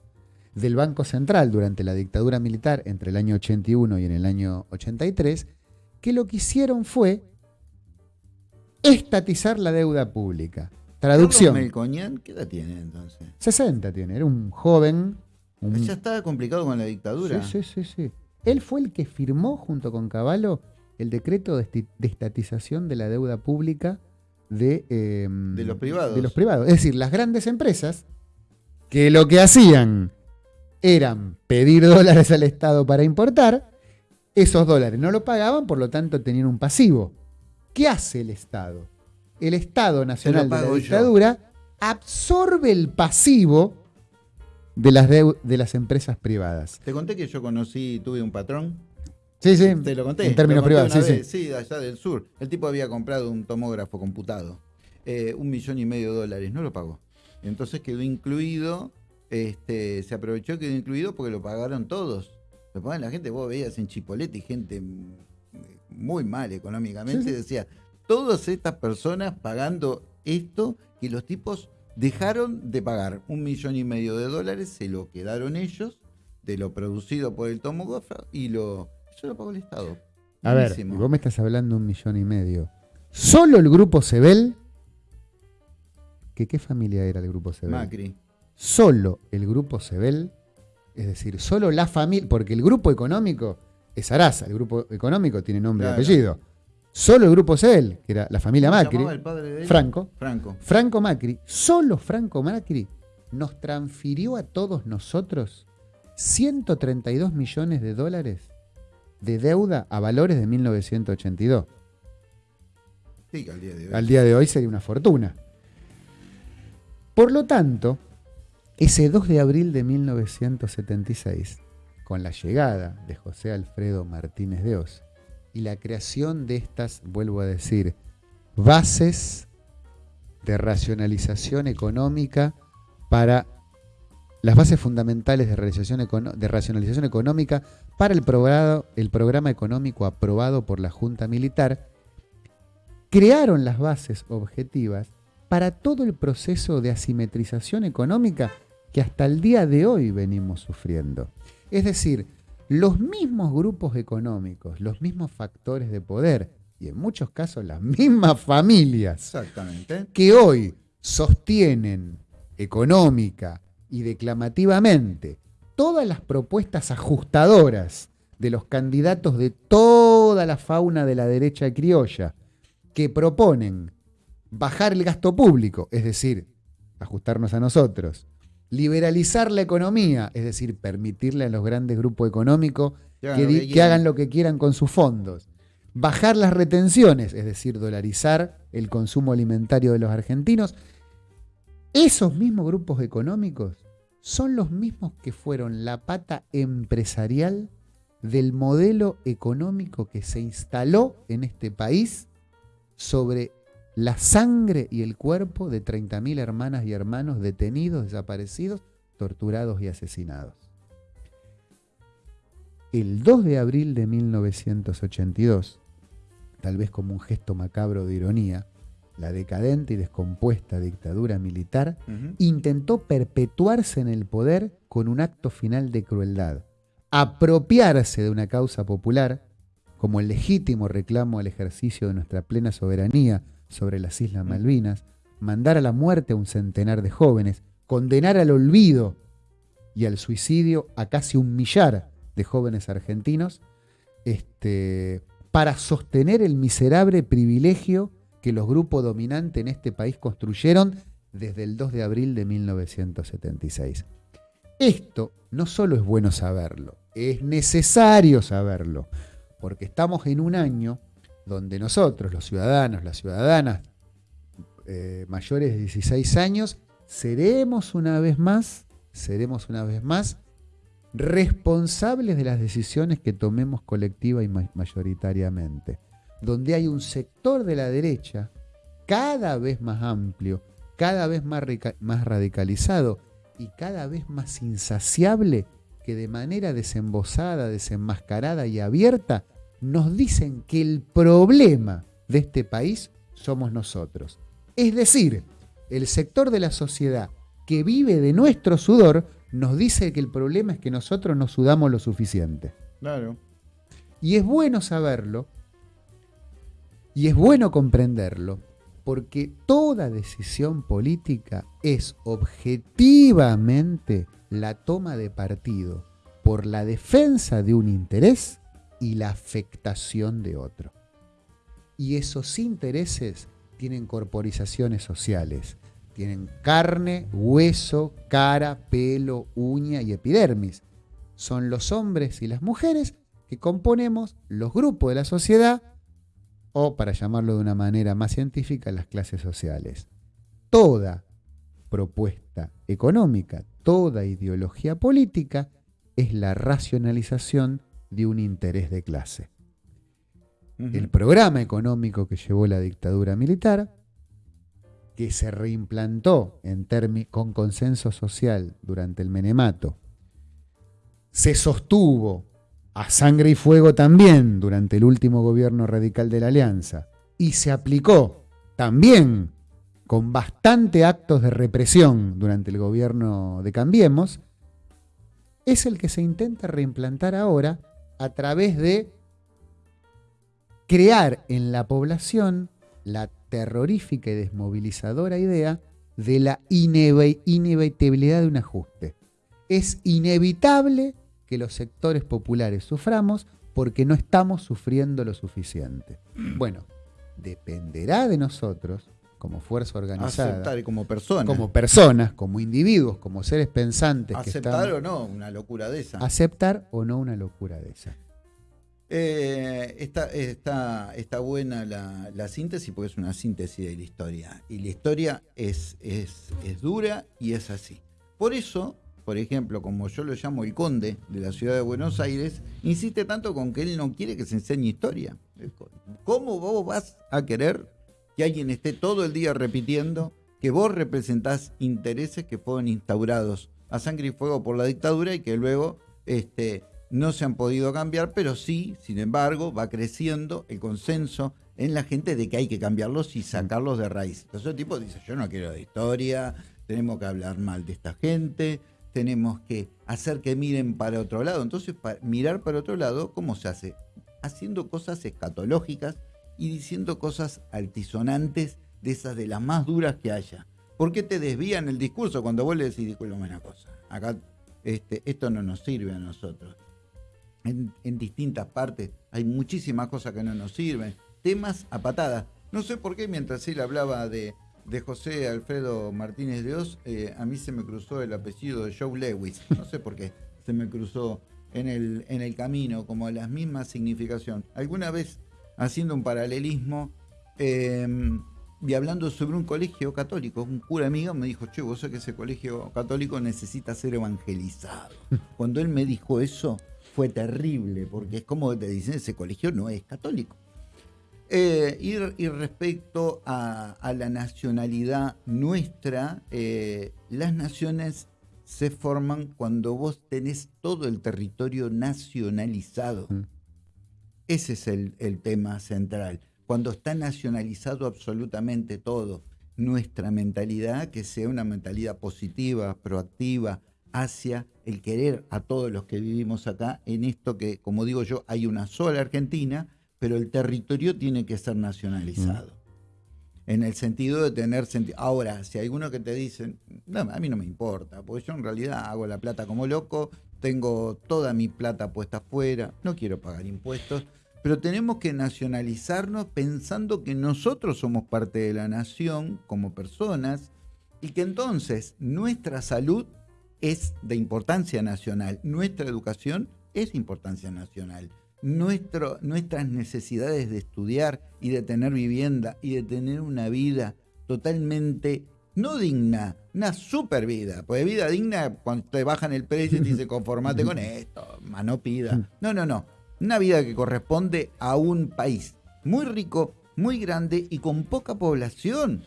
Speaker 2: del Banco Central durante la dictadura militar entre el año 81 y en el año 83, que lo que hicieron fue estatizar la deuda pública. Traducción.
Speaker 1: Melconian, ¿qué edad tiene entonces?
Speaker 2: 60 tiene, era un joven. un-
Speaker 1: Ya estaba complicado con la dictadura.
Speaker 2: Sí, sí, sí, sí. Él fue el que firmó junto con Caballo el decreto de estatización de la deuda pública de, eh,
Speaker 1: De los privados.
Speaker 2: de los privados. Es decir, las grandes empresas que lo que hacían eran pedir dólares al Estado para importar, esos dólares no lo pagaban, por lo tanto tenían un pasivo. ¿Qué hace el Estado? El Estado Nacional de la
Speaker 1: yo.
Speaker 2: Dictadura absorbe el pasivo de las, de las empresas privadas.
Speaker 1: Te conté que yo conocí, tuve un patrón.
Speaker 2: Sí, sí.
Speaker 1: Te lo conté.
Speaker 2: En términos
Speaker 1: conté
Speaker 2: privados, sí,
Speaker 1: vez,
Speaker 2: sí.
Speaker 1: sí. de allá del sur. El tipo había comprado un tomógrafo computado. eh, un millón y medio de dólares. No lo pagó. Entonces quedó incluido. Este, se aprovechó, quedó incluido porque lo pagaron todos. Lo pagaron la gente. Vos veías en Chipolete gente muy mal económicamente.
Speaker 2: Sí, sí.
Speaker 1: Decía, todas estas personas pagando esto que los tipos dejaron de pagar un millón y medio de dólares, se lo quedaron ellos de lo producido por el tomógrafo y lo lo pagó el Estado.
Speaker 2: A ver,
Speaker 1: Buenísimo.
Speaker 2: vos me estás hablando un millón y medio. Solo el grupo Sebel, que ¿qué familia era el grupo Sebel?
Speaker 1: Macri.
Speaker 2: Solo el grupo Sebel, es decir, solo la familia, porque el grupo económico es Arasa, el grupo económico tiene nombre
Speaker 1: Claro.
Speaker 2: y apellido. Solo el grupo Sebel, que era la familia
Speaker 1: ¿Cómo se
Speaker 2: Macri,
Speaker 1: el padre de él?
Speaker 2: Franco,
Speaker 1: Franco.
Speaker 2: Franco Macri, solo Franco Macri nos transfirió a todos nosotros 132 millones de dólares de deuda a valores de 1982.
Speaker 1: Sí, que al día de hoy.
Speaker 2: Al día de hoy sería una fortuna. Por lo tanto, ese 2 de abril de 1976, con la llegada de José Alfredo Martínez de Oz y la creación de estas, vuelvo a decir, bases de racionalización económica para las bases fundamentales de racionalización económica para el, programa- el programa económico aprobado por la Junta Militar, crearon las bases objetivas para todo el proceso de asimetrización económica que hasta el día de hoy venimos sufriendo. Es decir, los mismos grupos económicos, los mismos factores de poder y en muchos casos las mismas familias
Speaker 1: Exactamente.
Speaker 2: que hoy sostienen económica y declamativamente todas las propuestas ajustadoras de los candidatos de toda la fauna de la derecha criolla que proponen bajar el gasto público, es decir, ajustarnos a nosotros, liberalizar la economía, es decir, permitirle a los grandes grupos económicos
Speaker 1: Que hagan
Speaker 2: que,
Speaker 1: lo
Speaker 2: di-
Speaker 1: que
Speaker 2: que
Speaker 1: quieran.
Speaker 2: hagan lo que quieran con sus fondos. Bajar las retenciones, es decir, dolarizar el consumo alimentario de los argentinos. Esos mismos grupos económicos son los mismos que fueron la pata empresarial del modelo económico que se instaló en este país sobre la sangre y el cuerpo de 30.000 hermanas y hermanos detenidos, desaparecidos, torturados y asesinados. El 2 de abril de 1982, tal vez como un gesto macabro de ironía, la decadente y descompuesta dictadura militar intentó perpetuarse en el poder con un acto final de crueldad, apropiarse de una causa popular como el legítimo reclamo al ejercicio de nuestra plena soberanía sobre las Islas Malvinas, mandar a la muerte a un centenar de jóvenes, condenar al olvido y al suicidio a casi un millar de jóvenes argentinos, este, para sostener el miserable privilegio que los grupos dominantes en este país construyeron desde el 2 de abril de 1976. Esto no solo es bueno saberlo, es necesario saberlo, porque estamos en un año donde nosotros, los ciudadanos, las ciudadanas eh, mayores de 16 años, seremos una vez más, seremos una vez más responsables de las decisiones que tomemos colectiva y ma- mayoritariamente, donde hay un sector de la derecha cada vez más amplio, cada vez más, radicalizado y cada vez más insaciable que de manera desembosada, desenmascarada y abierta nos dicen que el problema de este país somos nosotros. Es decir, el sector de la sociedad que vive de nuestro sudor nos dice que el problema es que nosotros no sudamos lo suficiente.
Speaker 1: Claro.
Speaker 2: Y es bueno saberlo y es bueno comprenderlo porque toda decisión política es objetivamente la toma de partido por la defensa de un interés y la afectación de otro. Y esos intereses tienen corporizaciones sociales, tienen carne, hueso, cara, pelo, uña y epidermis. Son los hombres y las mujeres que componemos los grupos de la sociedad o, para llamarlo de una manera más científica, las clases sociales. Toda propuesta económica, toda ideología política es la racionalización de un interés de clase. El programa económico que llevó la dictadura militar, que se reimplantó en con consenso social durante el menemato, se sostuvo a sangre y fuego también durante el último gobierno radical de la Alianza y se aplicó también con bastante actos de represión durante el gobierno de Cambiemos, es el que se intenta reimplantar ahora a través de crear en la población la terrorífica y desmovilizadora idea de la inevitabilidad de un ajuste. Es inevitable que los sectores populares suframos porque no estamos sufriendo lo suficiente. Bueno, dependerá de nosotros, como fuerza organizada.
Speaker 1: Aceptar como personas.
Speaker 2: Como personas, como individuos, como seres pensantes.
Speaker 1: Aceptar o no una locura de esa.
Speaker 2: Aceptar o no una locura de esa.
Speaker 1: Eh, está, está, está, buena la, síntesis porque es una síntesis de la historia. Y la historia es, es, es dura y es así. Por eso por ejemplo, como yo lo llamo el conde de la ciudad de Buenos Aires, insiste tanto con que él no quiere que se enseñe historia. ¿Cómo vos vas a querer que alguien esté todo el día repitiendo que vos representás intereses que fueron instaurados a sangre y fuego por la dictadura y que luego este, no se han podido cambiar, pero sí, sin embargo, va creciendo el consenso en la gente de que hay que cambiarlos y sacarlos de raíz. Entonces el tipo dice, yo no quiero de historia, tenemos que hablar mal de esta gente, tenemos que hacer que miren para otro lado. Entonces, mirar para otro lado, ¿cómo se hace? Haciendo cosas escatológicas y diciendo cosas altisonantes de esas de las más duras que haya. ¿Por qué te desvían el discurso cuando vos le decís, disculpame una cosa? Acá este, esto no nos sirve a nosotros. En, distintas partes hay muchísimas cosas que no nos sirven. Temas a patadas. No sé por qué mientras él hablaba de, de José Alfredo Martínez de Oz, eh, a mí se me cruzó el apellido de Joe Lewis. No sé por qué se me cruzó en el, en el camino, como la misma significación. Alguna vez, haciendo un paralelismo em, y hablando sobre un colegio católico, un cura amigo me dijo, che, vos sabés que ese colegio católico necesita ser evangelizado. Cuando él me dijo eso, fue terrible, porque es como te dicen, ese colegio no es católico. Eh, y, respecto a, la nacionalidad nuestra, eh, las naciones se forman cuando vos tenés todo el territorio nacionalizado. Mm. Ese es el, el tema central. Cuando está nacionalizado absolutamente todo, nuestra mentalidad, que sea una mentalidad positiva, proactiva, hacia el querer a todos los que vivimos acá, en esto que, como digo yo, hay una sola Argentina, pero el territorio tiene que ser nacionalizado. En el sentido de tener sentido. Ahora, si hay algunos que te dicen, no, a mí no me importa, porque yo en realidad hago la plata como loco, tengo toda mi plata puesta afuera, no quiero pagar impuestos, pero tenemos que nacionalizarnos pensando que nosotros somos parte de la nación como personas y que entonces nuestra salud es de importancia nacional, nuestra educación es de importancia nacional nuestro, nuestras necesidades de estudiar y de tener vivienda y de tener una vida totalmente no digna, una super vida. Pues vida digna cuando te bajan el precio y te dice conformate con (laughs) esto, mano pida. No, no, no. Una vida que corresponde a un país muy rico, muy grande y con poca población.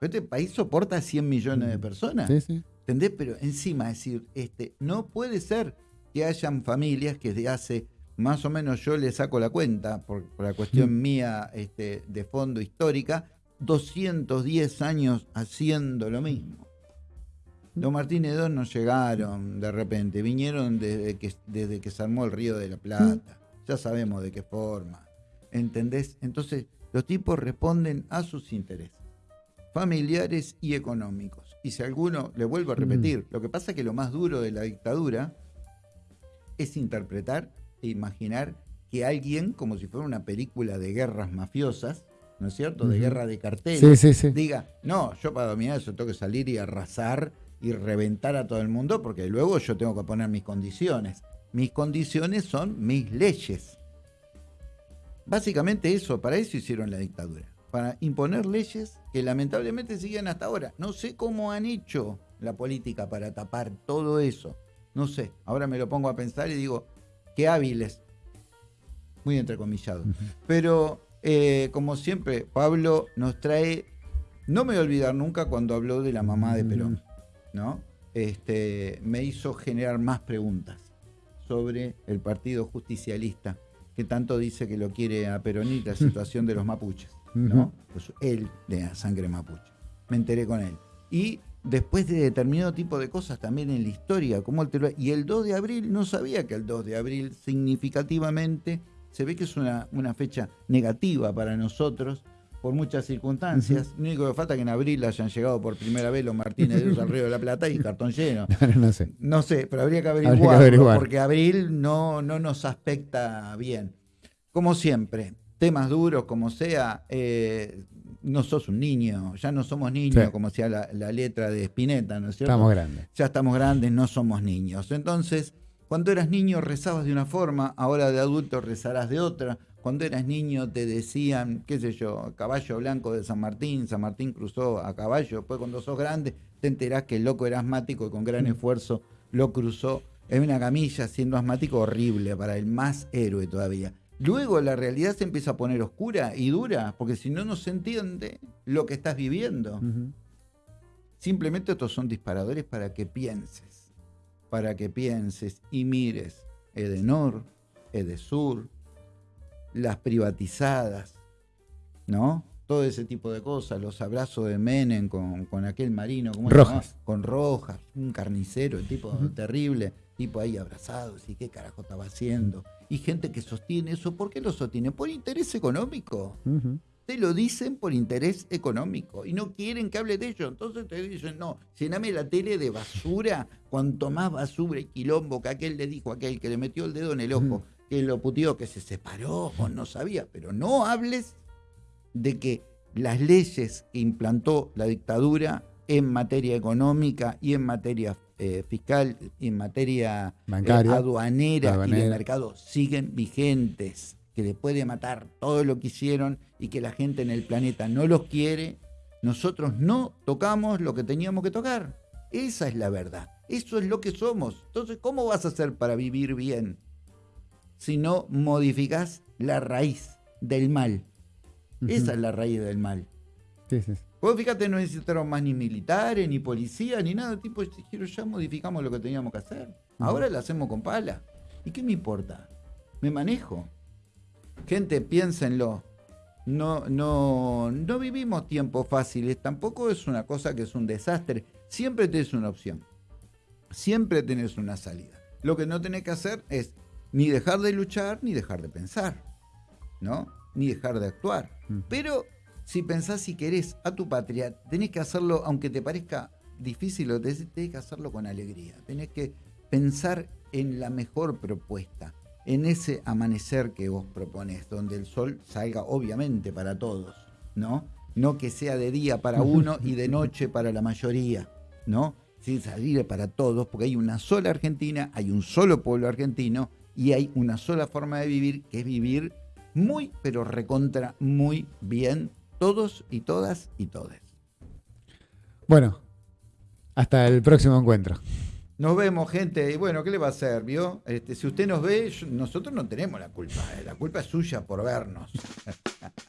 Speaker 1: Este país soporta 100 millones de personas. ¿Entendés? Pero encima, decir, este, no puede ser que hayan familias que desde hace más o menos yo le saco la cuenta, por, la cuestión mm. mía este, de fondo histórica, 210 años haciendo lo mismo. Los Martínez II no llegaron de repente, vinieron desde que, desde que se armó el Río de la Plata. Ya sabemos de qué forma. ¿Entendés? Entonces, los tipos responden a sus intereses familiares y económicos. Y si alguno, le vuelvo a repetir, lo que pasa es que lo más duro de la dictadura es interpretar imaginar que alguien, como si fuera una película de guerras mafiosas, ¿no es cierto? De guerra de carteles, diga, no, yo para dominar eso tengo que salir y arrasar y reventar a todo el mundo porque luego yo tengo que poner mis condiciones. Mis condiciones son mis leyes. Básicamente eso, para eso hicieron la dictadura, para imponer leyes que lamentablemente siguen hasta ahora. No sé cómo han hecho la política para tapar todo eso. No sé, ahora me lo pongo a pensar y digo, qué hábiles. Muy entrecomillado. Pero eh, como siempre, Pablo nos trae, no me voy a olvidar nunca cuando habló de la mamá de Perón, ¿no? Este, me hizo generar más preguntas sobre el Partido Justicialista, que tanto dice que lo quiere a Perón y la (laughs) situación de los mapuches, ¿no? Pues él de sangre mapuche. Me enteré con él. Y después de determinado tipo de cosas también en la historia, como el y el 2 de abril, no sabía que el 2 de abril significativamente se ve que es una, una fecha negativa para nosotros por muchas circunstancias. Lo único que falta es que en abril hayan llegado por primera vez los Martínez de al Río de la Plata y cartón lleno. (laughs)
Speaker 2: no sé.
Speaker 1: No sé, pero habría que averiguarlo porque abril no, no nos aspecta bien. Como siempre, temas duros, como sea, eh, no sos un niño, ya no somos niños, como sea la, la, letra de Spinetta, ¿no es cierto?
Speaker 2: Estamos grandes.
Speaker 1: Ya estamos grandes, no somos niños. Entonces, cuando eras niño rezabas de una forma, ahora de adulto rezarás de otra. Cuando eras niño te decían, qué sé yo, caballo blanco de San Martín, San Martín cruzó a caballo. Después cuando sos grande te enterás que el loco era asmático y con gran mm. esfuerzo lo cruzó en una camilla siendo asmático horrible para el más héroe todavía. Luego la realidad se empieza a poner oscura y dura, porque si no, no se entiende lo que estás viviendo. Simplemente estos son disparadores para que pienses para que pienses y mires Edenor, Edesur, las privatizadas, ¿no? Todo ese tipo de cosas, los abrazos de Menem con, aquel marino, ¿cómo
Speaker 2: Rojas.
Speaker 1: Con Rojas, un carnicero, el tipo terrible, tipo ahí abrazados, y qué carajo estaba haciendo. Y gente que sostiene eso, ¿por qué lo sostiene? Por interés económico te lo dicen por interés económico y no quieren que hable de ello. Entonces te dicen, no, llename la tele de basura, cuanto más basura y quilombo que aquel le dijo a aquel que le metió el dedo en el ojo, que lo putió, que se separó o no sabía, pero no hables de que las leyes que implantó la dictadura en materia económica y en materia eh, fiscal y en materia
Speaker 2: eh,
Speaker 1: aduanera y de mercado siguen vigentes que le puede matar todo lo que hicieron y que la gente en el planeta no los quiere, nosotros no tocamos lo que teníamos que tocar. Esa es la verdad. Eso es lo que somos. Entonces, ¿cómo vas a hacer para vivir bien si no modificas la raíz del mal? Esa es la raíz del mal.
Speaker 2: Sí, sí.
Speaker 1: Vos fíjate, no necesitaron más ni militares, ni policía, ni nada. Tipo, ya modificamos lo que teníamos que hacer. Ahora lo hacemos con pala. ¿Y qué me importa? Me manejo. Gente, piénsenlo. No, no, no vivimos tiempos fáciles, tampoco es una cosa que es un desastre. Siempre tenés una opción. Siempre tenés una salida. Lo que no tenés que hacer es ni dejar de luchar ni dejar de pensar, ¿no? Ni dejar de actuar. Pero si pensás y querés a tu patria, tenés que hacerlo, aunque te parezca difícil, tenés que hacerlo con alegría. Tenés que pensar en la mejor propuesta en ese amanecer que vos propones, donde el sol salga obviamente para todos, ¿no? No que sea de día para (laughs) uno y de noche para la mayoría, ¿no? Sí, salir para todos, porque hay una sola Argentina, hay un solo pueblo argentino y hay una sola forma de vivir, que es vivir muy, pero recontra muy bien, todos y todas y todes.
Speaker 2: Bueno, hasta el próximo encuentro.
Speaker 1: Nos vemos, gente. Y bueno, ¿qué le va a hacer? ¿Vio? Este, si usted nos ve, nosotros no tenemos la culpa. Eh, la culpa es suya por vernos. (laughs)